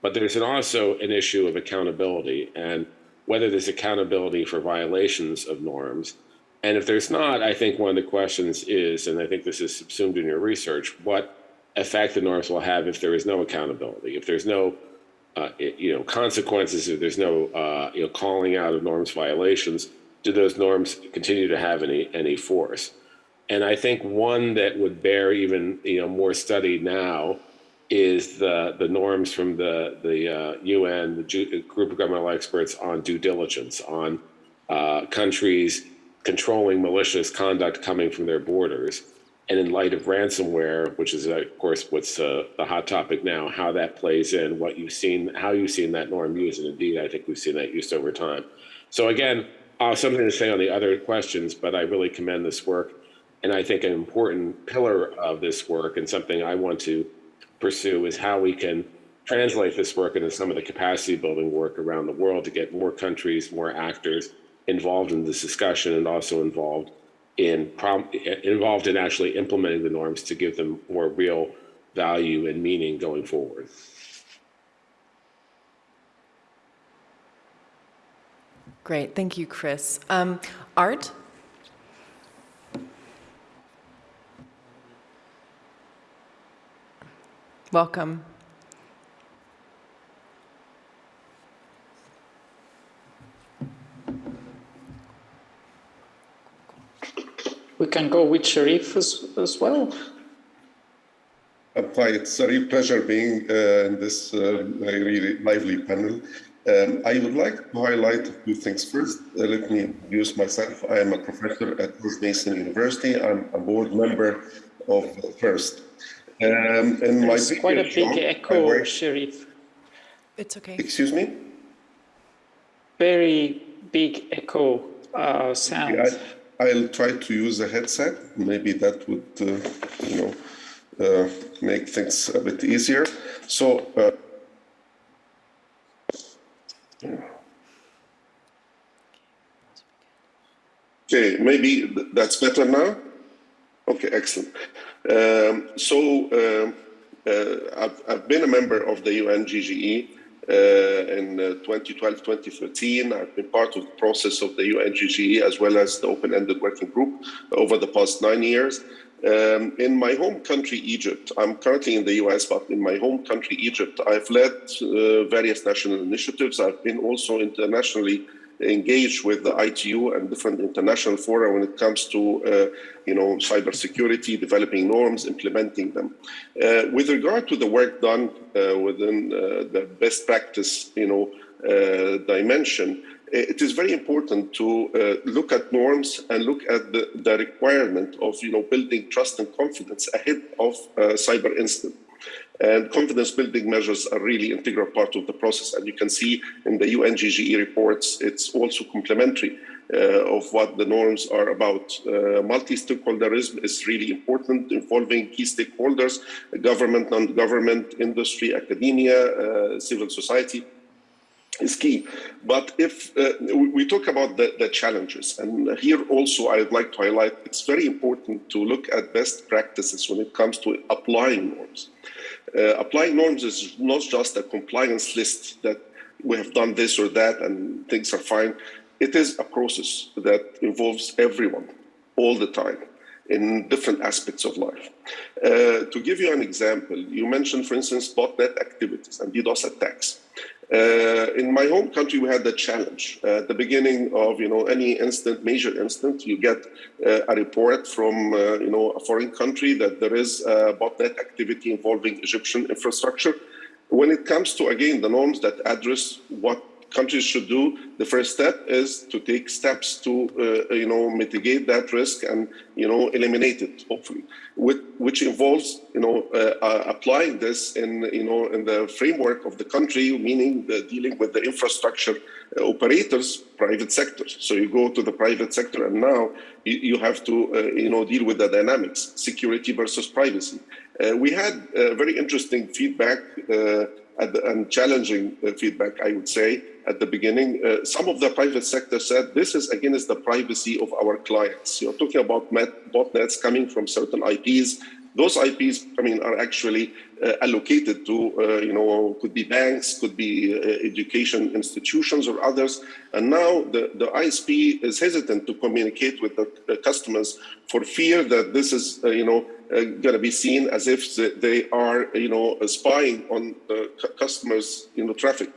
But there's an also an issue of accountability and whether there's accountability for violations of norms. And if there's not, I think one of the questions is, and I think this is subsumed in your research, what effect the norms will have if there is no accountability, if there's no uh, you know consequences, if there's no uh, you know calling out of norms violations, do those norms continue to have any any force? And I think one that would bear even you know more study now is the the norms from the the uh, UN, the group of governmental experts on due diligence on uh, countries controlling malicious conduct coming from their borders. And in light of ransomware, which is of course what's uh, the hot topic now, how that plays in, what you've seen, how you've seen that norm used, and indeed I think we've seen that used over time. So again, uh, something to say on the other questions, but I really commend this work. And I think an important pillar of this work and something I want to pursue is how we can translate this work into some of the capacity building work around the world to get more countries, more actors involved in this discussion and also involved in involved in actually implementing the norms to give them more real value and meaning going forward. Great, thank you, Chris. Um, Art? Welcome. We can go with Sharif as, as well. Uh, hi, it's a real pleasure being uh, in this uh, really lively panel. Um, I would like to highlight a few things. First, uh, let me introduce myself. I am a professor at George Mason University. I'm a board member of FIRST. Um, and There's my quite a big job, echo, work... Sharif. It's okay. Excuse me? Very big echo uh, sound. Yeah, I'll try to use a headset. Maybe that would, uh, you know, uh, make things a bit easier. So, uh, okay, maybe that's better now. Okay, excellent. Um, so, um, uh, I've, I've, been a member of the UNGGE in 2012, uh, 2013. I've been part of the process of the UNGGE as well as the open-ended working group over the past nine years. Um, in my home country, Egypt, I'm currently in the US, but in my home country, Egypt, I've led uh, various national initiatives. I've been also internationally engaged with the ITU and different international fora when it comes to, uh, you know, cybersecurity, developing norms, implementing them. Uh, with regard to the work done uh, within uh, the best practice, you know, uh, dimension, it is very important to uh, look at norms and look at the, the, requirement of, you know, building trust and confidence ahead of cyber incident. And confidence building measures are really integral part of the process. And you can see in the UNGGE reports, it's also complementary uh, of what the norms are about. Uh, multi-stakeholderism is really important, involving key stakeholders, government, non-government, industry, academia, uh, civil society is key. But if uh, we talk about the, the, challenges, and here also I'd like to highlight, it's very important to look at best practices when it comes to applying norms. Uh, applying norms is not just a compliance list that we have done this or that and things are fine. It is a process that involves everyone all the time in different aspects of life. Uh, to give you an example, you mentioned, for instance, botnet activities and DDoS attacks. Uh, in my home country, we had the challenge. Uh, at the beginning of you know any instant, major instant, you get uh, a report from uh, you know a foreign country that there is botnet activity involving Egyptian infrastructure. When it comes to again the norms that address what countries should do, the first step is to take steps to, uh, you know, mitigate that risk and, you know, eliminate it, hopefully, With, which involves, you know, uh, uh, applying this in, you know, in the framework of the country, meaning the dealing with the infrastructure uh, operators, private sector. So you go to the private sector and now you, you have to, uh, you know, deal with the dynamics, security versus privacy. Uh, we had very interesting feedback and challenging uh, feedback, I would say, at the beginning. Uh, some of the private sector said this is against the privacy of our clients. You're talking about botnets coming from certain IPs. Those IPs, I mean, are actually uh, allocated to, uh, you know, could be banks, could be uh, education institutions or others. And now the, the ISP is hesitant to communicate with the, the customers for fear that this is, uh, you know, going to be seen as if they are, you know, spying on the customers' you know, traffic.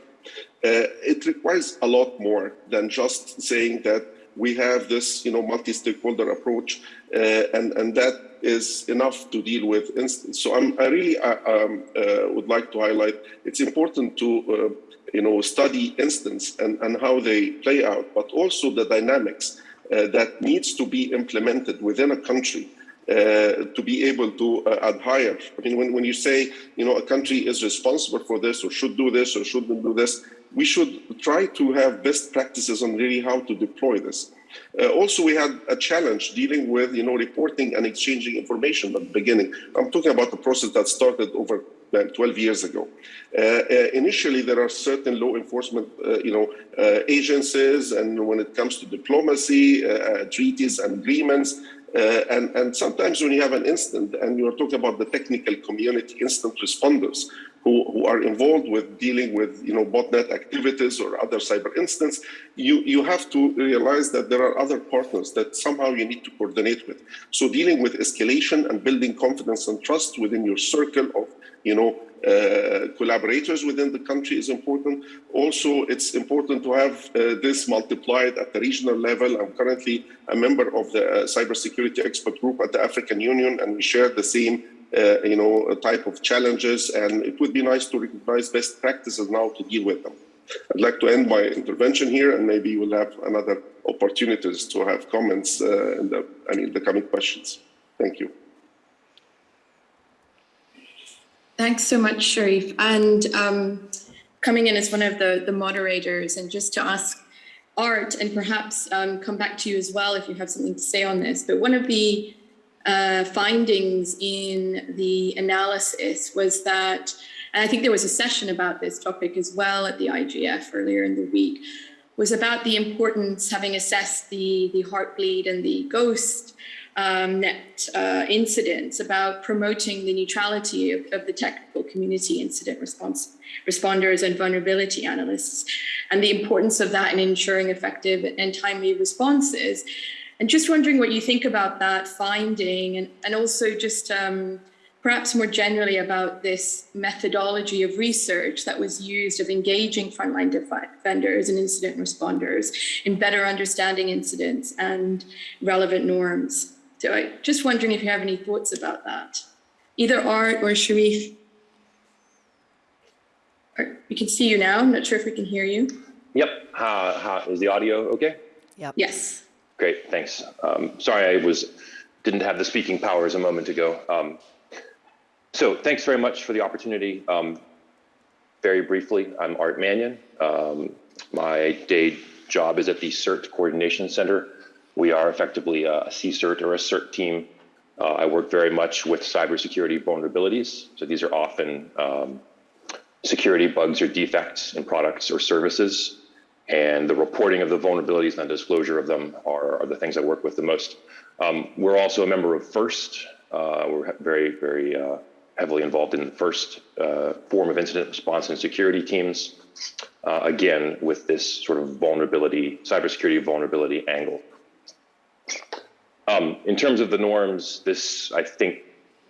Uh, it requires a lot more than just saying that we have this, you know, multi-stakeholder approach, uh, and and that is enough to deal with instance. So I'm, I really uh, um, uh, would like to highlight it's important to uh, you know study instance and and how they play out, but also the dynamics that needs to be implemented within a country uh, to be able to uh, adhere. I mean, when, when you say, you know, a country is responsible for this or should do this or shouldn't do this, we should try to have best practices on really how to deploy this. Uh, also, we had a challenge dealing with, you know, reporting and exchanging information at the beginning. I'm talking about the process that started over 12 years ago. Uh, uh, initially, there are certain law enforcement, uh, you know, uh, agencies, and when it comes to diplomacy, uh, treaties and agreements, uh, and, and sometimes when you have an incident and you're talking about the technical community instant responders who, who are involved with dealing with you know botnet activities or other cyber incidents, you, you have to realize that there are other partners that somehow you need to coordinate with. So dealing with escalation and building confidence and trust within your circle of you know uh, collaborators within the country is important. Also, it's important to have uh, this multiplied at the regional level. I'm currently a member of the uh, cybersecurity expert group at the African Union, and we share the same uh, you know, a type of challenges. And it would be nice to recognize best practices now to deal with them. I'd like to end my intervention here, and maybe we'll have another opportunities to have comments uh, in the, I mean, the coming questions. Thank you. Thanks so much, Sharif. And um, coming in as one of the, the moderators, and just to ask Art, and perhaps um, come back to you as well if you have something to say on this, but one of the uh, findings in the analysis was that, and I think there was a session about this topic as well at the IGF earlier in the week, was about the importance, having assessed the, the heartbleed and the ghost um, net uh, incidents about promoting the neutrality of, of, the technical community incident response responders and vulnerability analysts and the importance of that in ensuring effective and timely responses. And just wondering what you think about that finding and, and also just um, perhaps more generally about this methodology of research that was used of engaging frontline defenders and incident responders in better understanding incidents and relevant norms. So I just wondering if you have any thoughts about that, either Art or Sharif. We can see you now. I'm not sure if we can hear you. Yep. Uh, is the audio okay? Yep. Yes. Great. Thanks. Um, sorry, I was didn't have the speaking powers a moment ago. Um, so thanks very much for the opportunity. Um, very briefly, I'm Art Mannion. Um, my day job is at the CERT Coordination Center we are effectively a CSIRT or a CERT team. Uh, I work very much with cybersecurity vulnerabilities. So these are often um, security bugs or defects in products or services. And the reporting of the vulnerabilities and the disclosure of them are, are the things I work with the most. Um, we're also a member of FIRST. Uh, we're very, very uh, heavily involved in the FIRST uh, form of incident response and security teams. Uh, again, with this sort of vulnerability, cybersecurity vulnerability angle. Um, in terms of the norms, this I think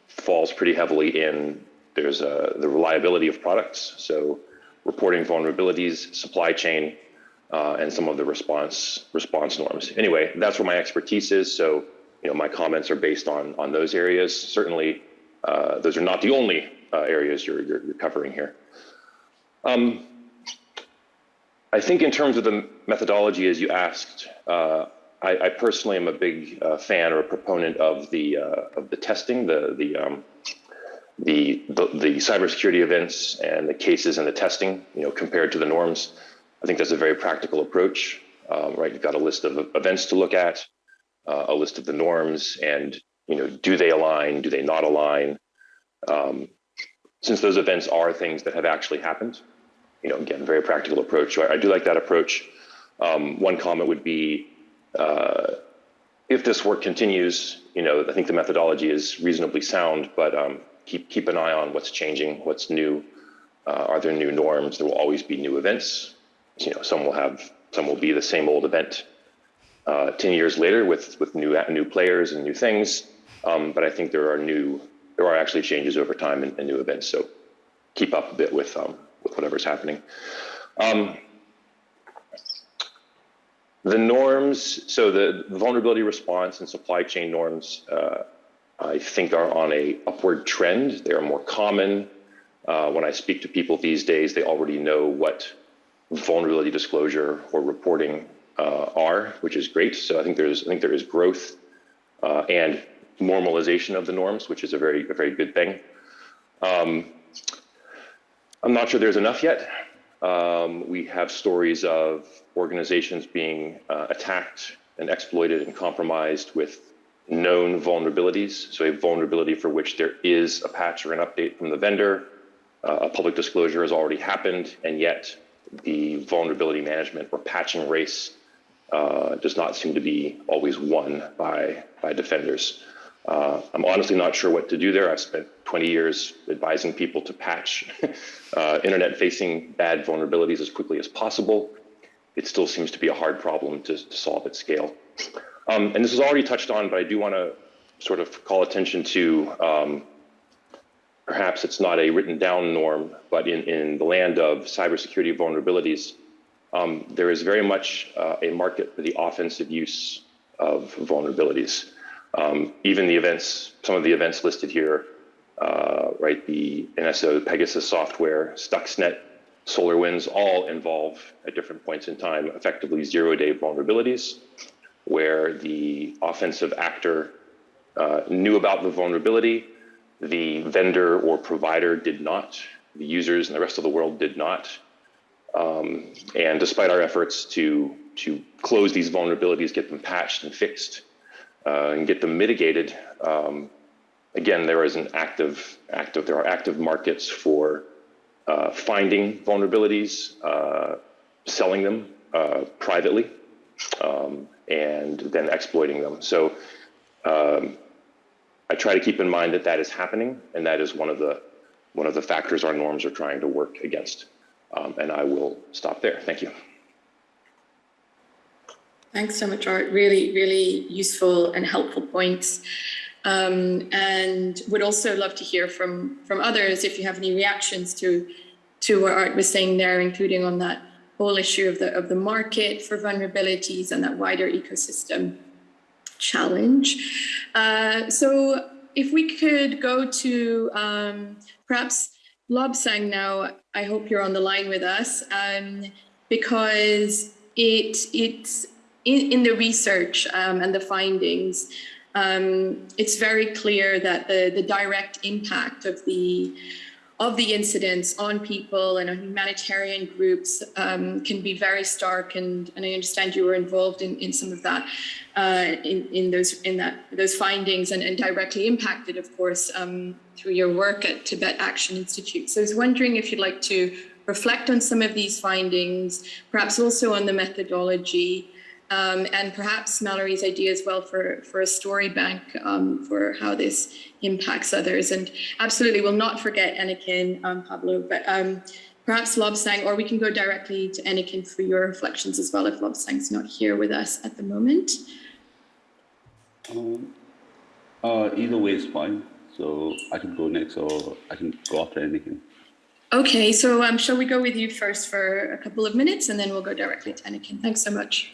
falls pretty heavily in there's a, the reliability of products, so reporting vulnerabilities, supply chain, uh, and some of the response response norms. Anyway, that's where my expertise is. So you know my comments are based on on those areas. Certainly, uh, those are not the only uh, areas you're, you're, you're covering here. Um, I think in terms of the methodology, as you asked, uh, I, I, personally am a big uh, fan or a proponent of the uh, of the testing, the the, um, the the the cybersecurity events and the cases and the testing. You know, compared to the norms, I think that's a very practical approach. Um, right, you've got a list of events to look at, uh, a list of the norms, and you know, do they align? Do they not align? Um, since those events are things that have actually happened, you know, again, very practical approach. So I, I do like that approach. Um, one comment would be uh, if this work continues, you know, I think the methodology is reasonably sound, but um, keep keep an eye on what's changing, what's new. Uh, are there new norms? There will always be new events. You know, some will have some will be the same old event uh, ten years later with with new new players and new things. Um, but I think there are new there are actually changes over time and, and new events. So keep up a bit with um, with whatever's happening. Um, the norms, so the, vulnerability response and supply chain norms, uh, I think are on a upward trend. They are more common. Uh, when I speak to people these days, they already know what vulnerability disclosure or reporting uh, are, which is great. So I think there's I think there is growth, uh, and normalization of the norms, which is a very, a very good thing. Um, I'm not sure there's enough yet. Um, we have stories of organizations being uh, attacked and exploited and compromised with known vulnerabilities. So a vulnerability for which there is a patch or an update from the vendor. Uh, a public disclosure has already happened, and yet the vulnerability management or patching race uh, does not seem to be always won by, by defenders. Uh, I'm honestly not sure what to do there. I've spent 20 years advising people to patch *laughs* uh, internet-facing bad vulnerabilities as quickly as possible. It still seems to be a hard problem to, to solve at scale. Um, and this is already touched on, but I do want to sort of call attention to um, perhaps it's not a written down norm, but in, in the land of cybersecurity vulnerabilities, um, there is very much uh, a market for the offensive use of vulnerabilities. Um, even the events, some of the events listed here, uh, right, the NSO Pegasus software, Stuxnet, SolarWinds, all involve at different points in time effectively zero day vulnerabilities where the offensive actor uh, knew about the vulnerability, the vendor or provider did not, the users and the rest of the world did not. Um, and despite our efforts to, to close these vulnerabilities, get them patched and fixed, uh, and get them mitigated, um, again, there is an active, active, there are active markets for uh, finding vulnerabilities, uh, selling them uh, privately, um, and then exploiting them. So um, I try to keep in mind that that is happening, and that is one of the one of the factors our norms are trying to work against. Um, and I will stop there. Thank you. Thanks so much, Art. Really, really useful and helpful points. Um, and would also love to hear from from others if you have any reactions to to what Art was saying there, including on that whole issue of the of the market for vulnerabilities and that wider ecosystem challenge. Uh, so if we could go to um, perhaps Lobsang now, I hope you're on the line with us um, because it it's in, in the research um, and the findings, um, it's very clear that the, the direct impact of the of the incidents on people and on humanitarian groups um, can be very stark. And, and I understand you were involved in, in some of that, uh, in, in those in that those findings and, and directly impacted, of course, um, through your work at Tibet Action Institute. So I was wondering if you'd like to reflect on some of these findings, perhaps also on the methodology, um, and perhaps Mallory's idea as well for, for a story bank um, for how this impacts others. And absolutely, we'll not forget Eneken, um, Pablo, but um, perhaps Lobsang, or we can go directly to Eneken for your reflections as well if Lobsang's not here with us at the moment. Um, uh, either way is fine. So I can go next or I can go after Eneken. Okay, so um, shall we go with you first for a couple of minutes and then we'll go directly to Eneken. Thanks so much.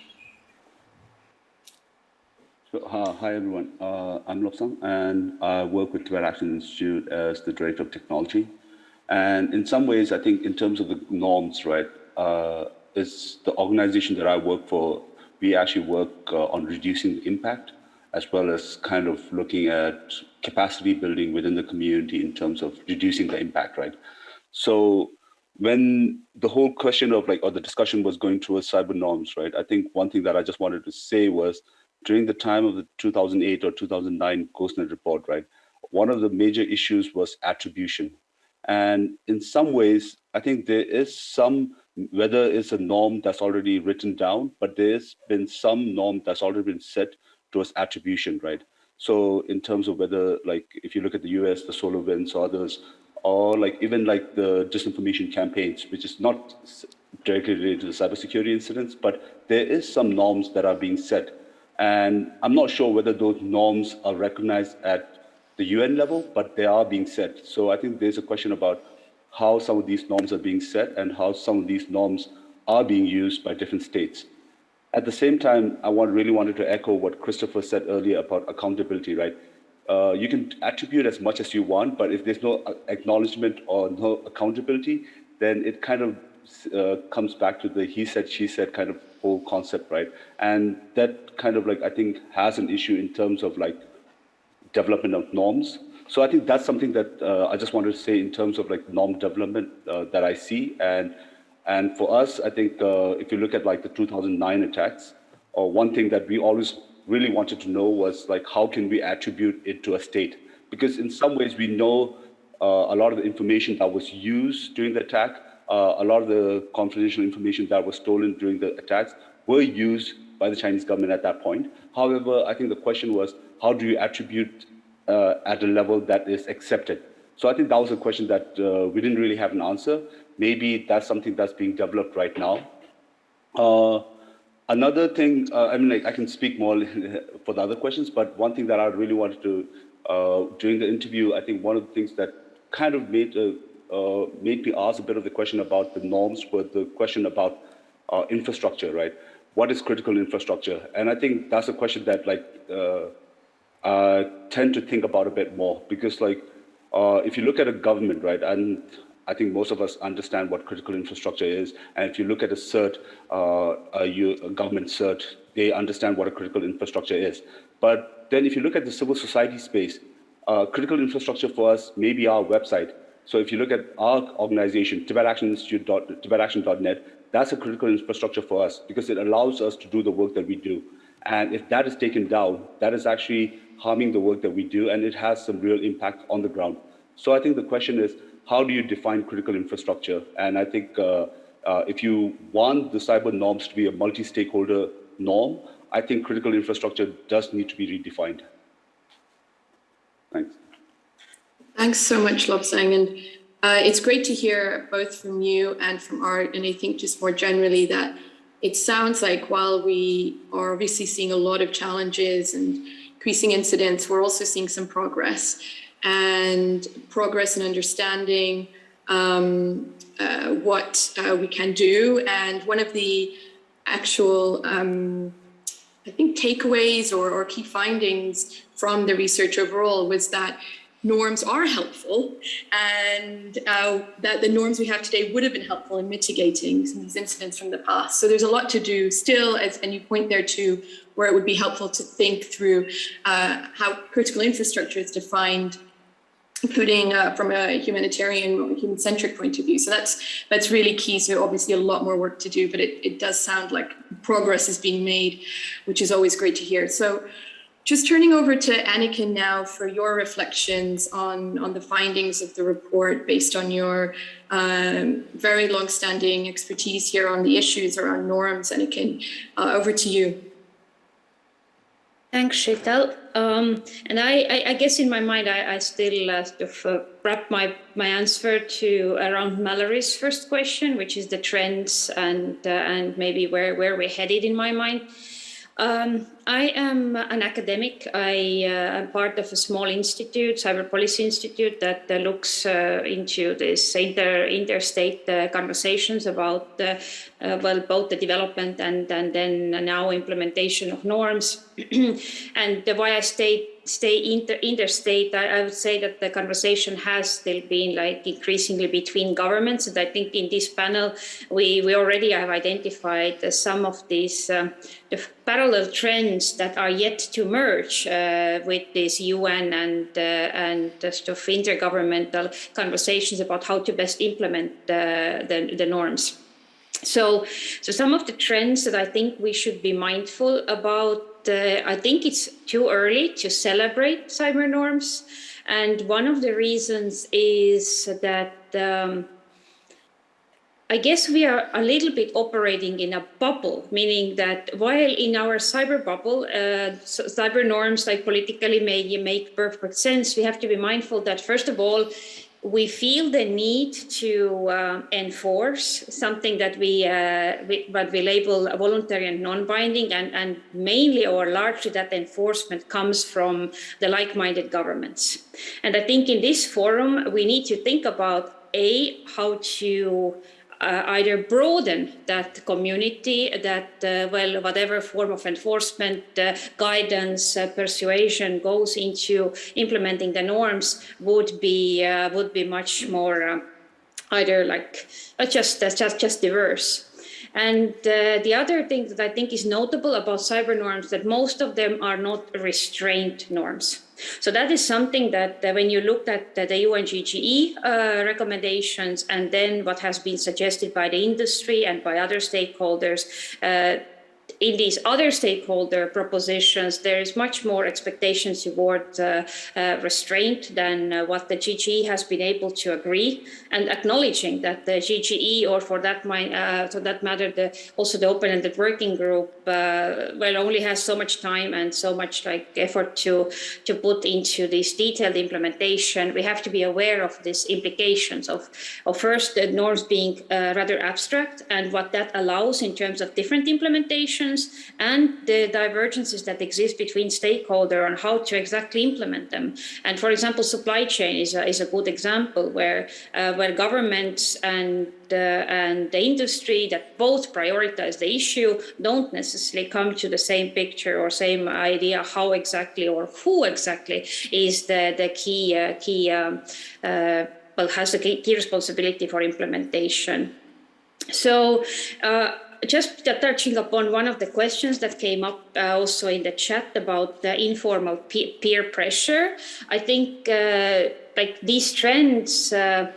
Uh, hi everyone, uh, I'm Lobsang and I work with Tibet Action Institute as the Director of Technology. And in some ways, I think in terms of the norms, right, uh, it's the organization that I work for, we actually work uh, on reducing the impact as well as kind of looking at capacity building within the community in terms of reducing the impact, right? So when the whole question of like, or the discussion was going towards cyber norms, right? I think one thing that I just wanted to say was during the time of the 2008 or 2009 GhostNet report, right, one of the major issues was attribution. And in some ways, I think there is some, whether it's a norm that's already written down, but there's been some norm that's already been set towards attribution, right? So in terms of whether, like, if you look at the US, the SolarWinds or others, or like even like the disinformation campaigns, which is not directly related to the cybersecurity incidents, but there is some norms that are being set and I'm not sure whether those norms are recognized at the UN level, but they are being set. So I think there's a question about how some of these norms are being set and how some of these norms are being used by different states. At the same time, I want, really wanted to echo what Christopher said earlier about accountability, right? Uh, you can attribute as much as you want, but if there's no acknowledgement or no accountability, then it kind of uh, comes back to the he said, she said kind of whole concept, right? And that kind of like, I think has an issue in terms of like development of norms. So I think that's something that uh, I just wanted to say in terms of like norm development uh, that I see. And and for us, I think uh, if you look at like the 2009 attacks, or one thing that we always really wanted to know was like how can we attribute it to a state? Because in some ways we know uh, a lot of the information that was used during the attack, uh, a lot of the confidential information that was stolen during the attacks were used by the Chinese government at that point. However, I think the question was, how do you attribute uh, at a level that is accepted? So I think that was a question that uh, we didn't really have an answer. Maybe that's something that's being developed right now. Uh, another thing, uh, I mean, like, I can speak more *laughs* for the other questions, but one thing that I really wanted to, uh, during the interview, I think one of the things that kind of made, uh, made me ask a bit of the question about the norms was the question about infrastructure, right? what is critical infrastructure? And I think that's a question that like uh, uh, tend to think about a bit more because like uh, if you look at a government, right, and I think most of us understand what critical infrastructure is. And if you look at a CERT, uh, a, a government CERT, they understand what a critical infrastructure is. But then if you look at the civil society space, uh, critical infrastructure for us may be our website. So if you look at our organization, Tibet Action Institute, TibetAction.net, that's a critical infrastructure for us because it allows us to do the work that we do. And if that is taken down, that is actually harming the work that we do, and it has some real impact on the ground. So I think the question is, how do you define critical infrastructure? And I think uh, uh, if you want the cyber norms to be a multi-stakeholder norm, I think critical infrastructure does need to be redefined. Thanks. Thanks so much, Lobsang. And uh, it's great to hear both from you and from Art, and I think just more generally that it sounds like while we are obviously seeing a lot of challenges and increasing incidents, we're also seeing some progress and progress in understanding um, uh, what uh, we can do. And one of the actual, um, I think, takeaways or, or key findings from the research overall was that norms are helpful and uh, that the norms we have today would have been helpful in mitigating some of these incidents from the past. So there's a lot to do still, as, and you point there to where it would be helpful to think through uh, how critical infrastructure is defined including uh, from a humanitarian human-centric point of view. So that's that's really key. So obviously a lot more work to do, but it, it does sound like progress is being made, which is always great to hear. So just turning over to Eneken now for your reflections on, on the findings of the report based on your um, very long-standing expertise here on the issues around norms. Eneken, uh, over to you. Thanks, Sheetal. Um, and I, I, I, guess in my mind, I, I still uh, sort of uh, wrap my, my answer to around Mallory's first question, which is the trends and uh, and maybe where, where we're headed in my mind. Um, I am an academic. I uh, am part of a small institute, Cyber Policy Institute, that uh, looks uh, into this inter interstate uh, conversations about, uh, uh, well, both the development and, and then now implementation of norms. *clears throat* and why I stayed stay inter interstate, I, I, would say that the conversation has still been like increasingly between governments. And I think in this panel, we, we already have identified uh, some of these um, the parallel trends that are yet to merge uh, with this UN and, uh, and sort of intergovernmental conversations about how to best implement the, the norms. So, so some of the trends that I think we should be mindful about uh, I think it's too early to celebrate cyber norms. And one of the reasons is that um, I guess we are a little bit operating in a bubble, meaning that while in our cyber bubble, uh, cyber norms like politically may make perfect sense, we have to be mindful that first of all, we feel the need to uh, enforce something that we, uh, we, what we label voluntary and non-binding and, and mainly or largely that enforcement comes from the like-minded governments. And I think in this forum, we need to think about A, how to uh, either broaden that community that, uh, well, whatever form of enforcement, uh, guidance, uh, persuasion goes into implementing the norms would be, uh, would be much more uh, either like just, just, just diverse. And uh, the other thing that I think is notable about cyber norms that most of them are not restraint norms. So that is something that uh, when you look at the UNGGE uh, recommendations and then what has been suggested by the industry and by other stakeholders, uh, in these other stakeholder propositions, there is much more expectations toward uh, uh, restraint than uh, what the GGE has been able to agree, and acknowledging that the GGE, or for that, uh, for that matter, the, also the open-ended working group, uh, well, only has so much time and so much like effort to to put into this detailed implementation. We have to be aware of these implications of, of first the norms being rather abstract and what that allows in terms of different and the divergences that exist between stakeholder on how to exactly implement them. And for example, supply chain is a, is a good example where, uh, where governments and uh, and the industry that both prioritize the issue don't necessarily come to the same picture or same idea how exactly or who exactly is the, the key, uh, key um, uh, well, has the key responsibility for implementation. So uh, just touching upon one of the questions that came up uh, also in the chat about the informal peer pressure, I think uh, like these trends uh,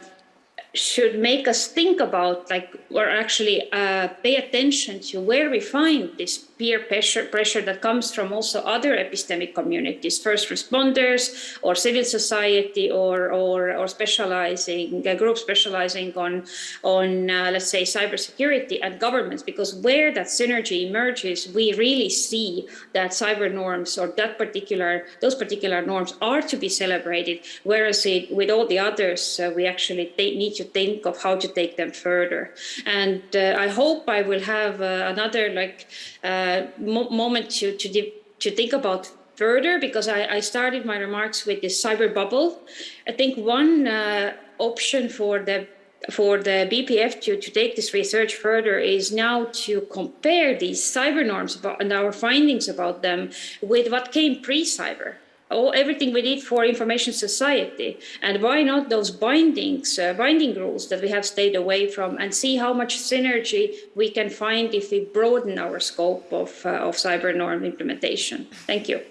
should make us think about like or actually uh, pay attention to where we find this peer pressure, pressure that comes from also other epistemic communities, first responders or civil society or, or, or specializing, a group specializing on, on uh, let's say, cybersecurity and governments, because where that synergy emerges, we really see that cyber norms or that particular, those particular norms are to be celebrated, whereas it, with all the others, uh, we actually need to think of how to take them further. And uh, I hope I will have uh, another like uh, mo moment to, to, to think about further because I, I, started my remarks with this cyber bubble. I think one uh, option for the for the BPF to, to take this research further is now to compare these cyber norms about, and our findings about them with what came pre-cyber all everything we did for information society. And why not those bindings uh, binding rules that we have stayed away from and see how much synergy we can find if we broaden our scope of, uh, of cyber norm implementation. Thank you.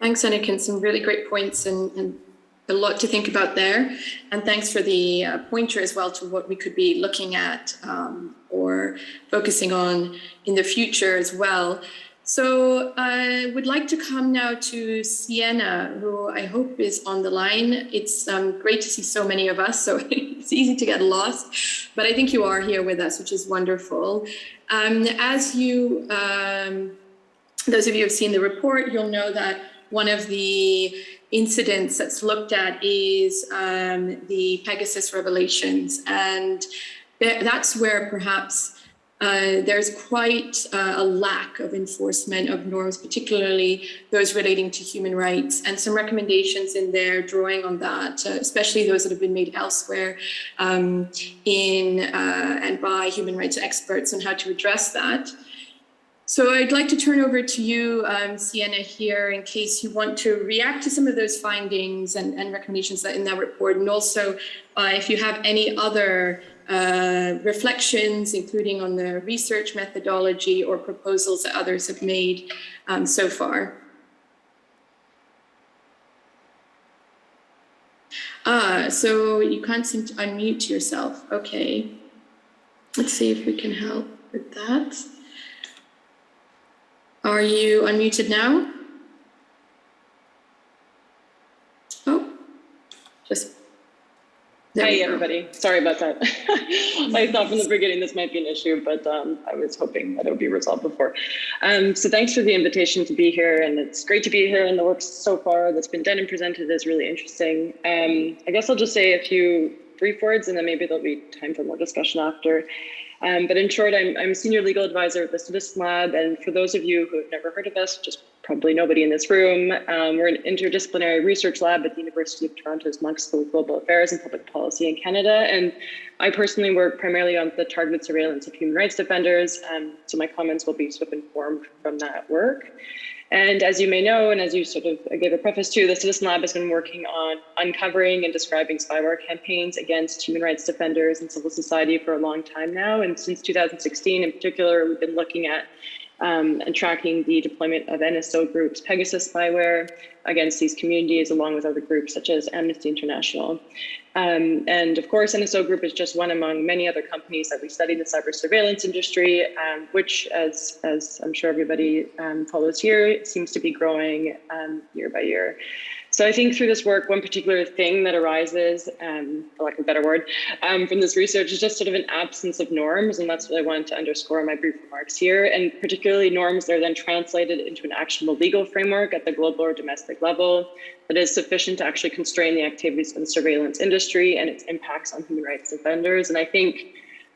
Thanks Eneken some really great points and, and a lot to think about there. And thanks for the uh, pointer as well to what we could be looking at um, or focusing on in the future as well so I would like to come now to Sienna, who I hope is on the line. It's um, great to see so many of us, so *laughs* it's easy to get lost, but I think you are here with us, which is wonderful. Um, as you, um, those of you who have seen the report, you'll know that one of the incidents that's looked at is um, the Pegasus revelations. And that's where perhaps uh, there's quite uh, a lack of enforcement of norms, particularly those relating to human rights, and some recommendations in there drawing on that, uh, especially those that have been made elsewhere um, in uh, and by human rights experts on how to address that. So I'd like to turn over to you, um, Sienna, here in case you want to react to some of those findings and, and recommendations that in that report, and also uh, if you have any other uh, reflections, including on the research methodology or proposals that others have made um, so far. Ah, so you can't seem to unmute yourself. Okay. Let's see if we can help with that. Are you unmuted now? Oh, just Hi, everybody. Sorry about that. *laughs* I thought from the beginning this might be an issue, but um, I was hoping that it would be resolved before. Um, so thanks for the invitation to be here, and it's great to be here. And the work so far that's been done and presented is really interesting. Um, I guess I'll just say a few brief words, and then maybe there'll be time for more discussion after. Um, but in short, I'm, I'm senior legal advisor at the Citizen Lab, and for those of you who have never heard of us, just probably nobody in this room. Um, we're an interdisciplinary research lab at the University of Toronto's Munk School of Global Affairs and Public Policy in Canada. And I personally work primarily on the targeted surveillance of human rights defenders. Um, so my comments will be sort of informed from that work. And as you may know, and as you sort of gave a preface to, the Citizen Lab has been working on uncovering and describing spyware campaigns against human rights defenders and civil society for a long time now. And since 2016 in particular, we've been looking at um, and tracking the deployment of NSO groups Pegasus spyware against these communities, along with other groups such as Amnesty International. Um, and of course, NSO Group is just one among many other companies that we study in the cyber surveillance industry, um, which, as, as I'm sure everybody um, follows here, seems to be growing um, year by year. So I think through this work, one particular thing that arises, um, for lack of a better word, um, from this research is just sort of an absence of norms. And that's what I wanted to underscore in my brief remarks here. And particularly norms that are then translated into an actionable legal framework at the global or domestic level that is sufficient to actually constrain the activities of the surveillance industry and its impacts on human rights defenders. And I think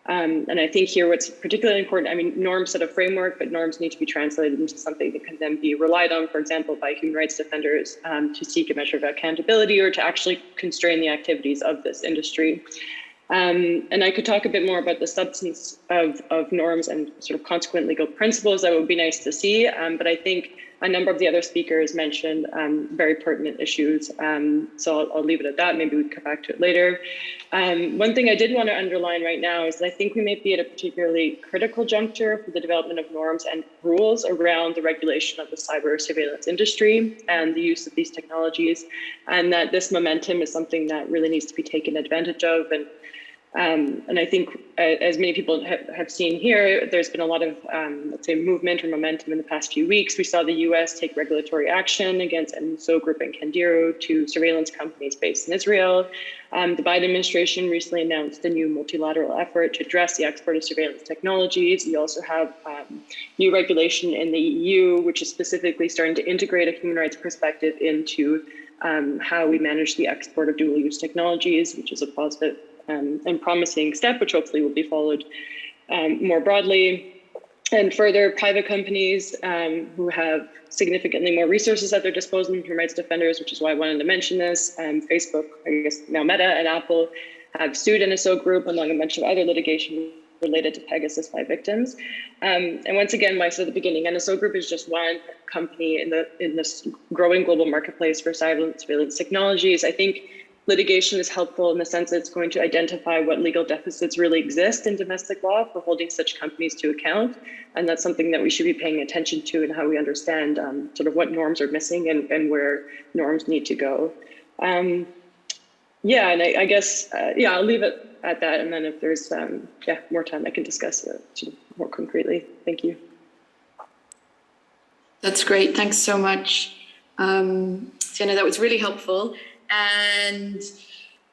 um, and I think here what's particularly important, I mean, norms set a framework, but norms need to be translated into something that can then be relied on, for example, by human rights defenders um, to seek a measure of accountability or to actually constrain the activities of this industry. Um, and I could talk a bit more about the substance of, of norms and sort of consequent legal principles. That would be nice to see. Um, but I think a number of the other speakers mentioned um, very pertinent issues. Um, so I'll, I'll, leave it at that. Maybe we come back to it later. Um, one thing I did want to underline right now is that I think we may be at a particularly critical juncture for the development of norms and rules around the regulation of the cyber surveillance industry and the use of these technologies, and that this momentum is something that really needs to be taken advantage of and um, and I think, uh, as many people have, seen here, there's been a lot of, um, let's say, movement or momentum in the past few weeks. We saw the US take regulatory action against NSO Group and Candiru, two surveillance companies based in Israel. Um, the Biden administration recently announced a new multilateral effort to address the export of surveillance technologies. We also have um, new regulation in the EU, which is specifically starting to integrate a human rights perspective into um, how we manage the export of dual use technologies, which is a positive um, and promising step, which hopefully will be followed um, more broadly. And further, private companies um, who have significantly more resources at their disposal than human rights defenders, which is why I wanted to mention this. Um, Facebook, I guess now Meta and Apple have sued NSO Group along a bunch of other litigation related to Pegasus by victims. Um, and once again, like I said at the beginning, NSO Group is just one company in the in this growing global marketplace for surveillance technologies. I think litigation is helpful in the sense that it's going to identify what legal deficits really exist in domestic law for holding such companies to account. And that's something that we should be paying attention to and how we understand um, sort of what norms are missing and, and where norms need to go. Um, yeah, and I, I guess, uh, yeah, I'll leave it at that. And then if there's, um, yeah, more time, I can discuss it more concretely. Thank you. That's great. Thanks so much. Um, Sienna, that was really helpful. And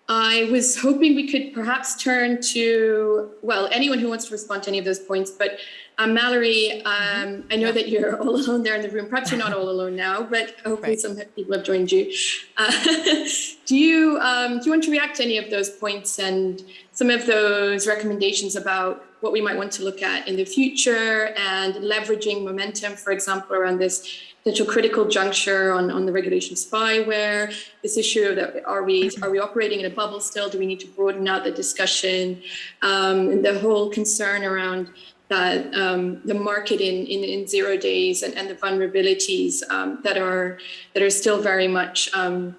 I was hoping we could perhaps turn to, well, anyone who wants to respond to any of those points, but um, Mallory, um, I know that you're *laughs* all alone there in the room. Perhaps you're not all alone now, but hopefully right. some people have joined you. Uh, *laughs* do you um, do you want to react to any of those points and some of those recommendations about what we might want to look at in the future and leveraging momentum, for example, around this potential critical juncture on, on the regulation spyware, this issue of that are we are we operating in a bubble still? Do we need to broaden out the discussion? Um, and the whole concern around that um, the market in, in, in, zero days and, and the vulnerabilities um, that are that are still very much um,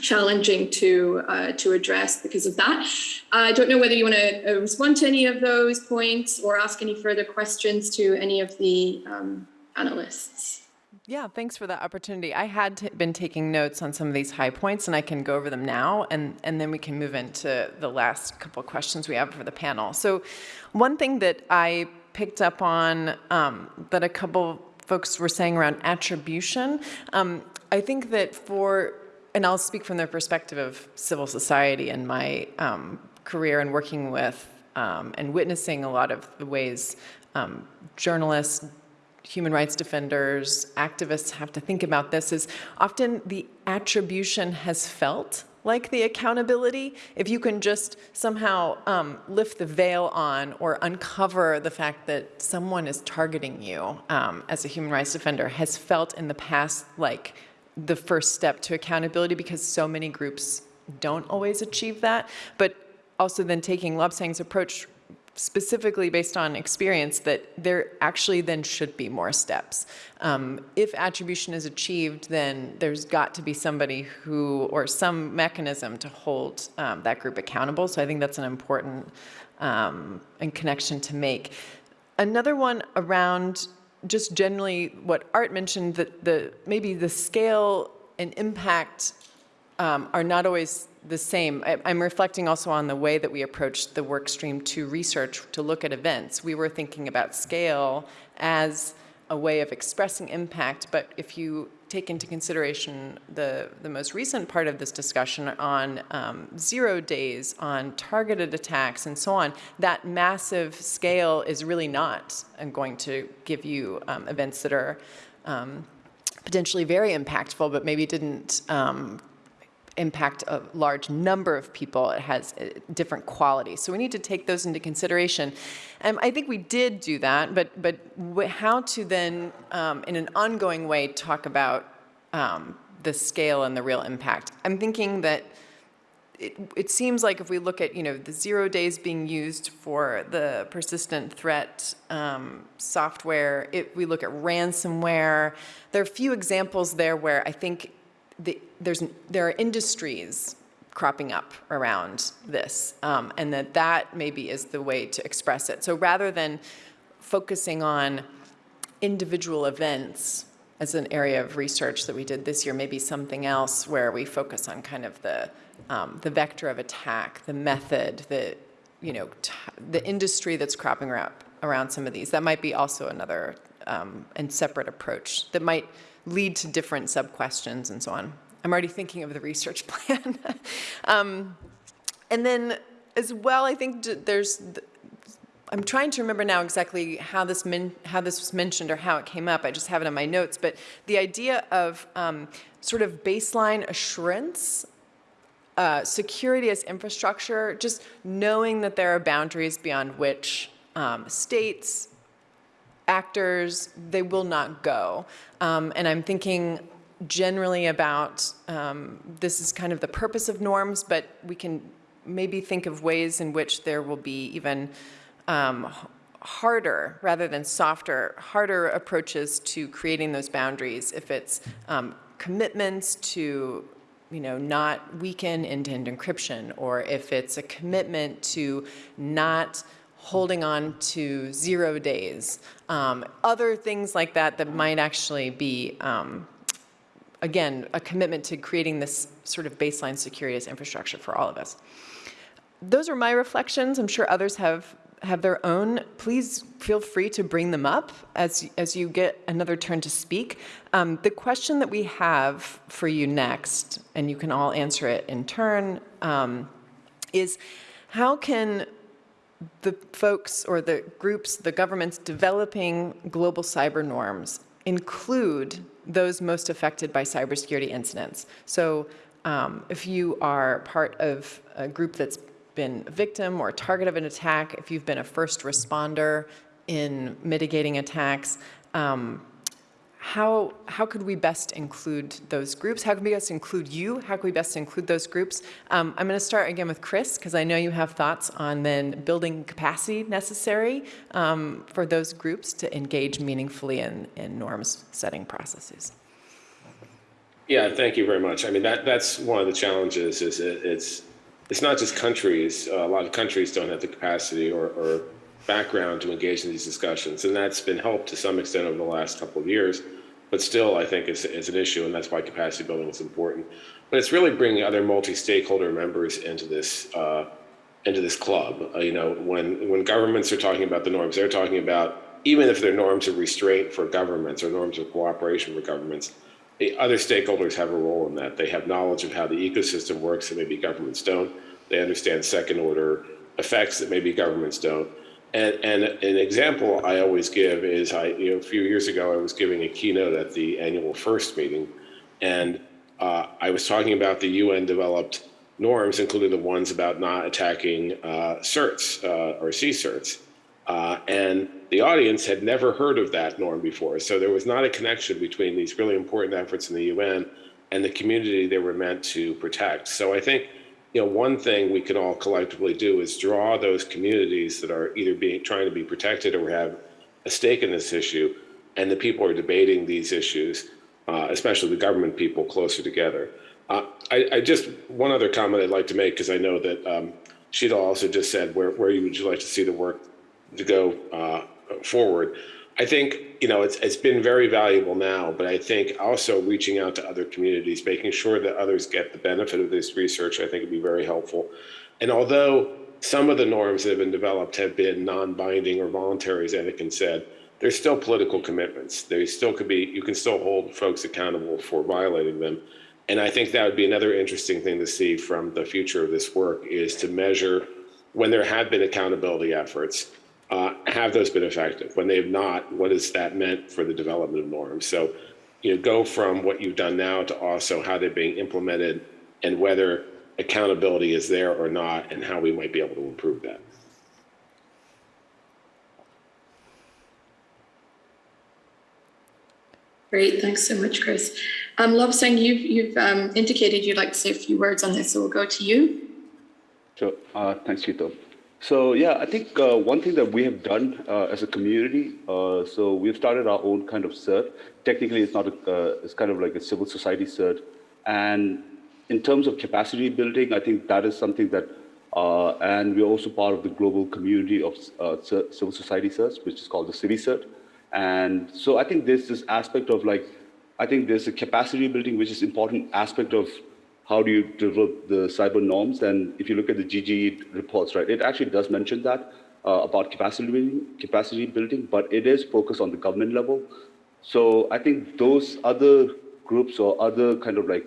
challenging to uh, to address because of that. I don't know whether you want to uh, respond to any of those points or ask any further questions to any of the um, panelists. Yeah, thanks for that opportunity. I had been taking notes on some of these high points, and I can go over them now, and, and then we can move into the last couple of questions we have for the panel. So one thing that I picked up on um, that a couple folks were saying around attribution, um, I think that for, and I'll speak from the perspective of civil society and my um, career and working with um, and witnessing a lot of the ways um, journalists, human rights defenders, activists have to think about this is often the attribution has felt like the accountability, if you can just somehow um, lift the veil on or uncover the fact that someone is targeting you um, as a human rights defender has felt in the past like the first step to accountability because so many groups don't always achieve that. But also then taking Lobsang's approach specifically based on experience that there actually then should be more steps. Um, if attribution is achieved, then there's got to be somebody who, or some mechanism to hold um, that group accountable. So I think that's an important um, and connection to make. Another one around just generally what Art mentioned, that the maybe the scale and impact um, are not always the same. I, am reflecting also on the way that we approached the work stream to research, to look at events. We were thinking about scale as a way of expressing impact, but if you take into consideration the, the most recent part of this discussion on um, zero days, on targeted attacks and so on, that massive scale is really not going to give you um, events that are um, potentially very impactful, but maybe didn't um, impact a large number of people, it has uh, different qualities. So we need to take those into consideration. And I think we did do that, but, but how to then, um, in an ongoing way, talk about um, the scale and the real impact. I'm thinking that it, it, seems like if we look at, you know, the zero days being used for the persistent threat um, software, if we look at ransomware, there are a few examples there where I think the, there's, there are industries cropping up around this, um, and that that maybe is the way to express it. So rather than focusing on individual events as an area of research that we did this year, maybe something else where we focus on kind of the, um, the vector of attack, the method, the, you know, the industry that's cropping up around some of these. That might be also another um, and separate approach that might lead to different sub-questions and so on. I'm already thinking of the research *laughs* plan. um, and then as well, I think there's, I'm trying to remember now exactly how this, how this was mentioned or how it came up. I just have it in my notes, but the idea of um, sort of baseline assurance uh, security as infrastructure, just knowing that there are boundaries beyond which um, states, actors, they will not go. Um, and I'm thinking generally about, um, this is kind of the purpose of norms, but we can maybe think of ways in which there will be even um, harder rather than softer, harder approaches to creating those boundaries if it's um, commitments to you know, not weaken end-to-end -end encryption, or if it's a commitment to not holding on to zero days, um, other things like that that might actually be, um, again, a commitment to creating this sort of baseline security as infrastructure for all of us. Those are my reflections. I'm sure others have have their own, please feel free to bring them up as, as you get another turn to speak. Um, the question that we have for you next, and you can all answer it in turn, um, is how can the folks or the groups, the governments developing global cyber norms include those most affected by cybersecurity incidents. So um, if you are part of a group that's been a victim or a target of an attack, if you've been a first responder in mitigating attacks, um, how, how could we best include those groups? How can we best include you? How can we best include those groups? Um, I'm going to start again with Chris, because I know you have thoughts on then building capacity necessary um, for those groups to engage meaningfully in, in norms setting processes. Yeah, thank you very much. I mean, that, that's one of the challenges is it, it's, it's not just countries. Uh, a lot of countries don't have the capacity or, or background to engage in these discussions. And that's been helped to some extent over the last couple of years, but still I think it's, an issue and that's why capacity building is important. But it's really bringing other multi-stakeholder members into this, uh, into this club. Uh, you know, when, when governments are talking about the norms, they're talking about, even if they're norms of restraint for governments or norms of cooperation for governments, the other stakeholders have a role in that. They have knowledge of how the ecosystem works that maybe governments don't. They understand second order effects that maybe governments don't. And, and an example I always give is I, you know, a few years ago, I was giving a keynote at the annual FIRST meeting, and uh, I was talking about the UN developed norms, including the ones about not attacking uh, certs uh, or CSIRTs. Uh, and the audience had never heard of that norm before. So there was not a connection between these really important efforts in the UN and the community they were meant to protect. So I think, you know, one thing we can all collectively do is draw those communities that are either being trying to be protected or have a stake in this issue, and the people are debating these issues, uh, especially the government people, closer together. Uh, I, I, just one other comment I'd like to make because I know that um, Sheetal also just said where where you would you like to see the work to go uh, forward. I think you know it's it's been very valuable now, but I think also reaching out to other communities, making sure that others get the benefit of this research, I think would be very helpful. And although some of the norms that have been developed have been non-binding or voluntary, as Eneken said, there's still political commitments. They still could be. You can still hold folks accountable for violating them. And I think that would be another interesting thing to see from the future of this work is to measure when there have been accountability efforts uh, have those been effective? When they have not, what has that meant for the development of norms? So, you know, go from what you've done now to also how they're being implemented and whether accountability is there or not and how we might be able to improve that. Great, thanks so much, Chris. Um, Lobsang, you've, you've um, indicated you'd like to say a few words on this, so we'll go to you. Sure, uh, thanks, Chito. So yeah, I think uh, one thing that we have done uh, as a community, uh, so we've started our own kind of cert. Technically, it's not a, uh, it's kind of like a civil society cert. And in terms of capacity building, I think that is something that, uh, and we're also part of the global community of uh, civil society certs, which is called the CiviCert. And so I think there's this aspect of like, I think there's a capacity building, which is important aspect of how do you develop the cyber norms? And if you look at the GGE reports, right, it actually does mention that uh, about capacity building, capacity building, but it is focused on the government level. So I think those other groups or other kind of like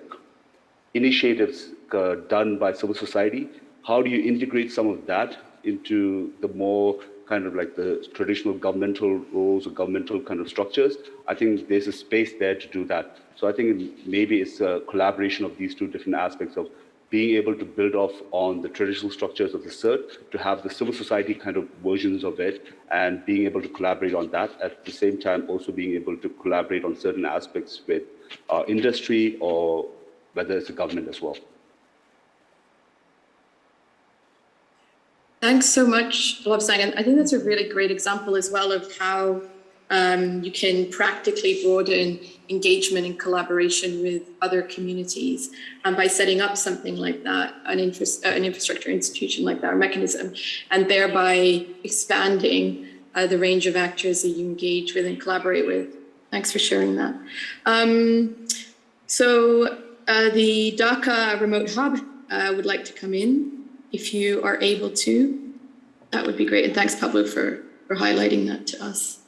initiatives uh, done by civil society, how do you integrate some of that into the more kind of like the traditional governmental roles or governmental kind of structures? I think there's a space there to do that. So I think maybe it's a collaboration of these two different aspects of being able to build off on the traditional structures of the CERT, to have the civil society kind of versions of it, and being able to collaborate on that. At the same time, also being able to collaborate on certain aspects with uh, industry or whether it's the government as well. Thanks so much, Lobsang. And I think that's a really great example as well of how um, you can practically broaden engagement and collaboration with other communities um, by setting up something like that, an, interest, uh, an infrastructure institution like that, or mechanism, and thereby expanding uh, the range of actors that you engage with and collaborate with. Thanks for sharing that. Um, so uh, the Dhaka Remote Hub uh, would like to come in if you are able to. That would be great. And thanks, Pablo, for, for highlighting that to us.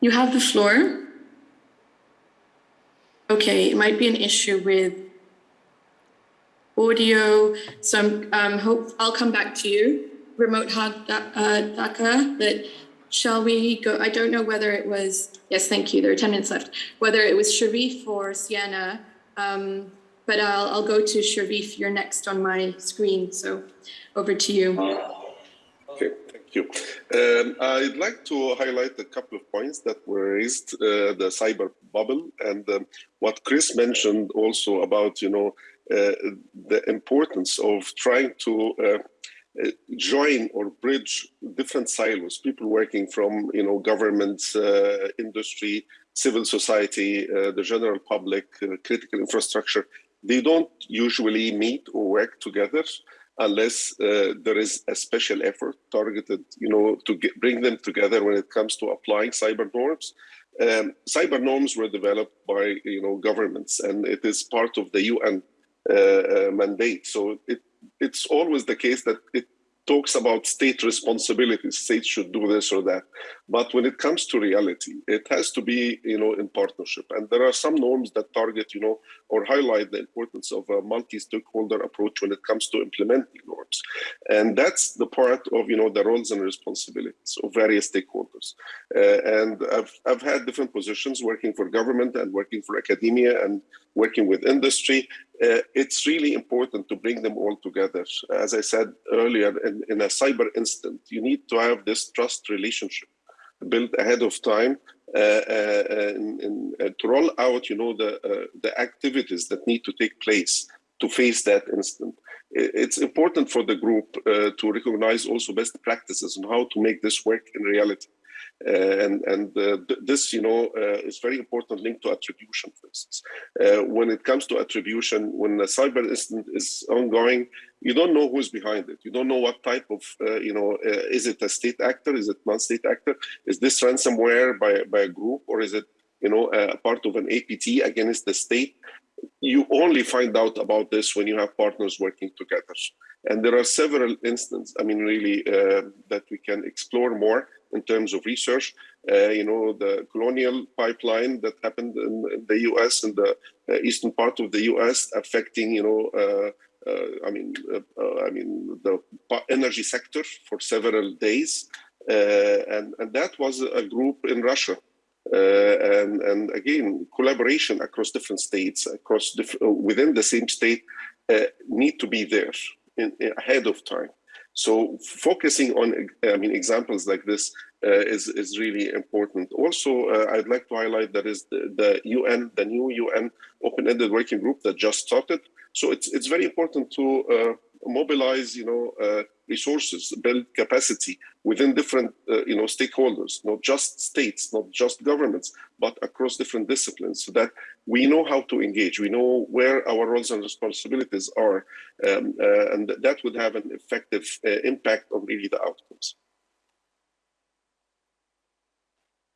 You have the floor. Okay, it might be an issue with audio. So I'm, um, hope I'll come back to you, remote hug uh, Dhaka, but shall we go? I don't know whether it was, yes, thank you. There are 10 minutes left. Whether it was Sharif or Sienna, um, but I'll, I'll go to Sharif. You're next on my screen. So over to you. Okay thank you. Um, I'd like to highlight a couple of points that were raised, uh, the cyber bubble and um, what Chris mentioned also about, you know, uh, the importance of trying to uh, join or bridge different silos, people working from, you know, government, uh, industry, civil society, uh, the general public, critical infrastructure. They don't usually meet or work together unless uh, there is a special effort targeted, you know, to get, bring them together when it comes to applying cyber norms. Um, cyber norms were developed by, you know, governments, and it is part of the UN uh, uh, mandate. So it, it's always the case that it talks about state responsibilities. States should do this or that. But when it comes to reality, it has to be, you know, in partnership. And there are some norms that target, you know, or highlight the importance of a multi-stakeholder approach when it comes to implementing norms. And that's the part of, you know, the roles and responsibilities of various stakeholders. Uh, and I've, I've had different positions working for government and working for academia and working with industry. Uh, it's really important to bring them all together. As I said earlier, in, in a cyber instant, you need to have this trust relationship built ahead of time uh, uh, in, uh, to roll out, you know, the uh, the activities that need to take place to face that incident. It's important for the group uh, to recognize also best practices on how to make this work in reality. Uh, and and uh, th this, you know, uh, is very important linked to attribution, for instance. when it comes to attribution, when a cyber incident is ongoing, you don't know who's behind it. You don't know what type of, you know, is it a state actor? Is it non-state actor? Is this ransomware by, by a group or is it, you know, a part of an APT against the state? you only find out about this when you have partners working together. And there are several instances, I mean, really, uh, that we can explore more in terms of research. Uh, you know, the colonial pipeline that happened in, the U.S. and the uh, eastern part of the U.S. affecting, you know, uh, uh I mean, uh, uh, I mean the energy sector for several days, and and that was a group in Russia. and and again, collaboration across different states, across diff within the same state, need to be there in, ahead of time. So focusing on, I mean, examples like this uh, is, is really important. Also, uh, I'd like to highlight that is the, the UN, the new UN open-ended working group that just started. So it's, it's very important to uh, mobilize, you know, uh, resources, build capacity within different, uh, you know, stakeholders, not just states, not just governments, but across different disciplines, so that we know how to engage, we know where our roles and responsibilities are, um, and that would have an effective impact on really the outcomes.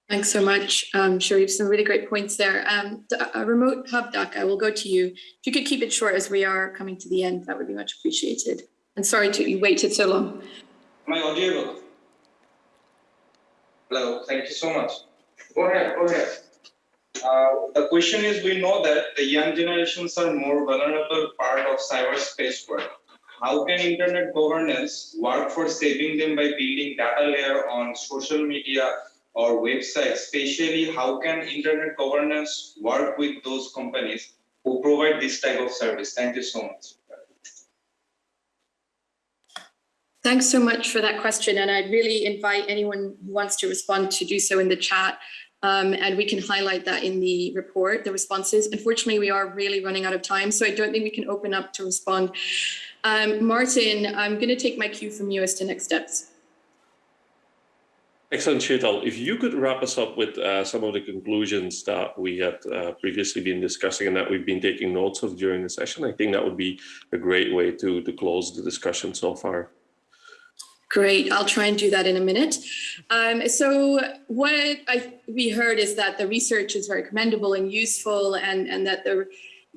Thanks so much, um, Sharif. Some really great points there. Um, a remote hub, I will go to you. If you could keep it short as we are coming to the end, that would be much appreciated. And sorry to you waited so long. Am I audible? Hello, thank you so much. Go ahead, go ahead. Uh, the question is, we know that the young generations are more vulnerable part of cyberspace world. How can internet governance work for saving them by building data layer on social media or websites, especially how can internet governance work with those companies who provide this type of service? Thank you so much. Thanks so much for that question. And I'd really invite anyone who wants to respond to do so in the chat. Um, and we can highlight that in the report, the responses. Unfortunately, we are really running out of time, so I don't think we can open up to respond. Um, Martin, I'm going to take my cue from you as to next steps. Excellent, Sheetal. If you could wrap us up with uh, some of the conclusions that we had uh, previously been discussing and that we've been taking notes of during the session, I think that would be a great way to, to close the discussion so far. Great, I'll try and do that in a minute. Um, so what I, we heard is that the research is very commendable and useful and, and that the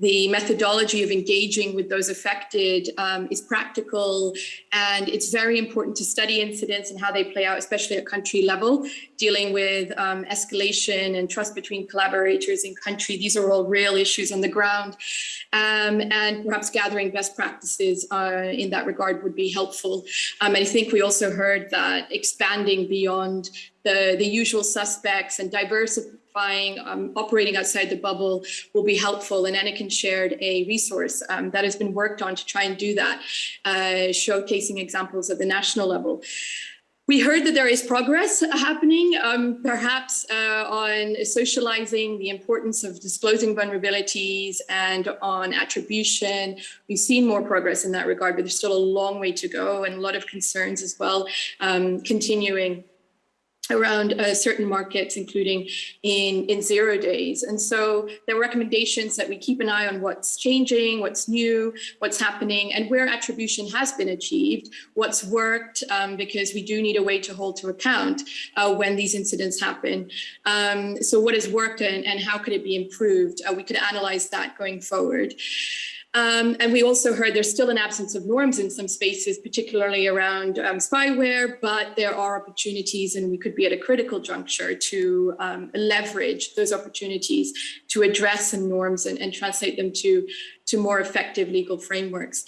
the methodology of engaging with those affected um, is practical and it's very important to study incidents and how they play out, especially at country level, dealing with um, escalation and trust between collaborators in country. These are all real issues on the ground um, and perhaps gathering best practices uh, in that regard would be helpful. Um, I think we also heard that expanding beyond the, the usual suspects and diversifying um, operating outside the bubble will be helpful. And Eneken shared a resource um, that has been worked on to try and do that, uh, showcasing examples at the national level. We heard that there is progress happening, um, perhaps uh, on socializing the importance of disclosing vulnerabilities and on attribution. We've seen more progress in that regard, but there's still a long way to go and a lot of concerns as well um, continuing around uh, certain markets, including in, in zero days. And so there are recommendations that we keep an eye on what's changing, what's new, what's happening, and where attribution has been achieved, what's worked, um, because we do need a way to hold to account uh, when these incidents happen. Um, so what has worked and, and how could it be improved? Uh, we could analyze that going forward. Um, and we also heard there's still an absence of norms in some spaces, particularly around um, spyware, but there are opportunities and we could be at a critical juncture to um, leverage those opportunities to address some norms and, and translate them to, to more effective legal frameworks.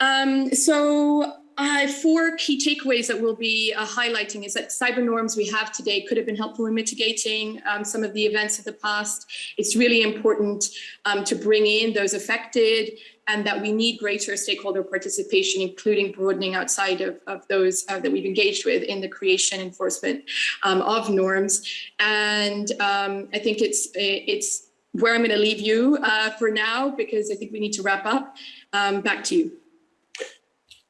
Um, so uh, four key takeaways that we'll be uh, highlighting is that cyber norms we have today could have been helpful in mitigating um, some of the events of the past. It's really important um, to bring in those affected and that we need greater stakeholder participation, including broadening outside of, of those uh, that we've engaged with in the creation enforcement um, of norms. And um, I think it's, it's where I'm going to leave you uh, for now, because I think we need to wrap up. Um, back to you.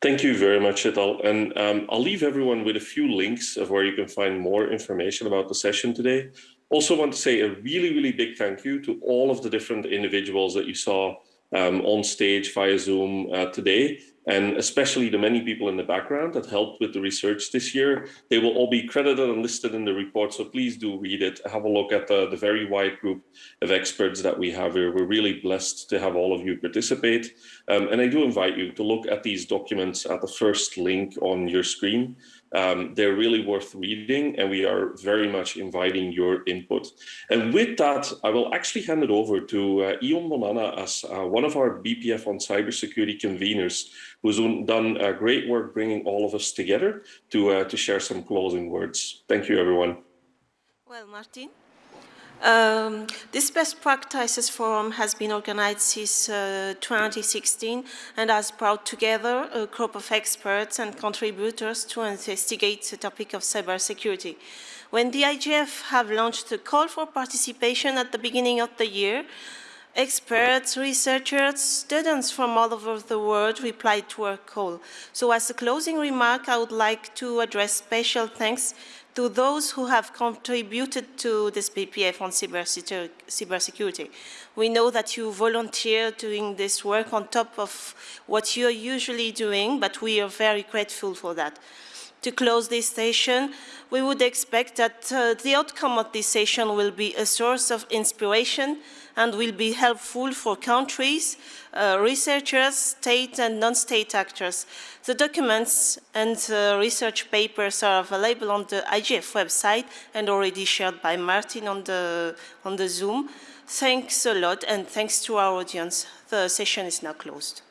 Thank you very much, Sheetal. And um, I'll leave everyone with a few links of where you can find more information about the session today. Also want to say a really, really big thank you to all of the different individuals that you saw um, on stage via Zoom uh, today and especially the many people in the background that helped with the research this year. They will all be credited and listed in the report, so please do read it. Have a look at the, the very wide group of experts that we have here. We're really blessed to have all of you participate. Um, and I do invite you to look at these documents at the first link on your screen. Um, they're really worth reading and we are very much inviting your input. And with that, I will actually hand it over to uh, Ion Monana as uh, one of our BPF on cybersecurity conveners, who's done uh, great work bringing all of us together to, uh, to share some closing words. Thank you, everyone. Well, Martin. Um, this best practices forum has been organized since uh, 2016 and has brought together a group of experts and contributors to investigate the topic of cybersecurity. When the IGF have launched a call for participation at the beginning of the year, experts, researchers, students from all over the world replied to our call. So as a closing remark, I would like to address special thanks to those who have contributed to this BPF on cybersecurity. We know that you volunteer doing this work on top of what you're usually doing, but we are very grateful for that. To close this session, we would expect that uh, the outcome of this session will be a source of inspiration and will be helpful for countries, uh, researchers, state and non-state actors. The documents and uh, research papers are available on the IGF website and already shared by Martin on the, on the Zoom. Thanks a lot and thanks to our audience. The session is now closed.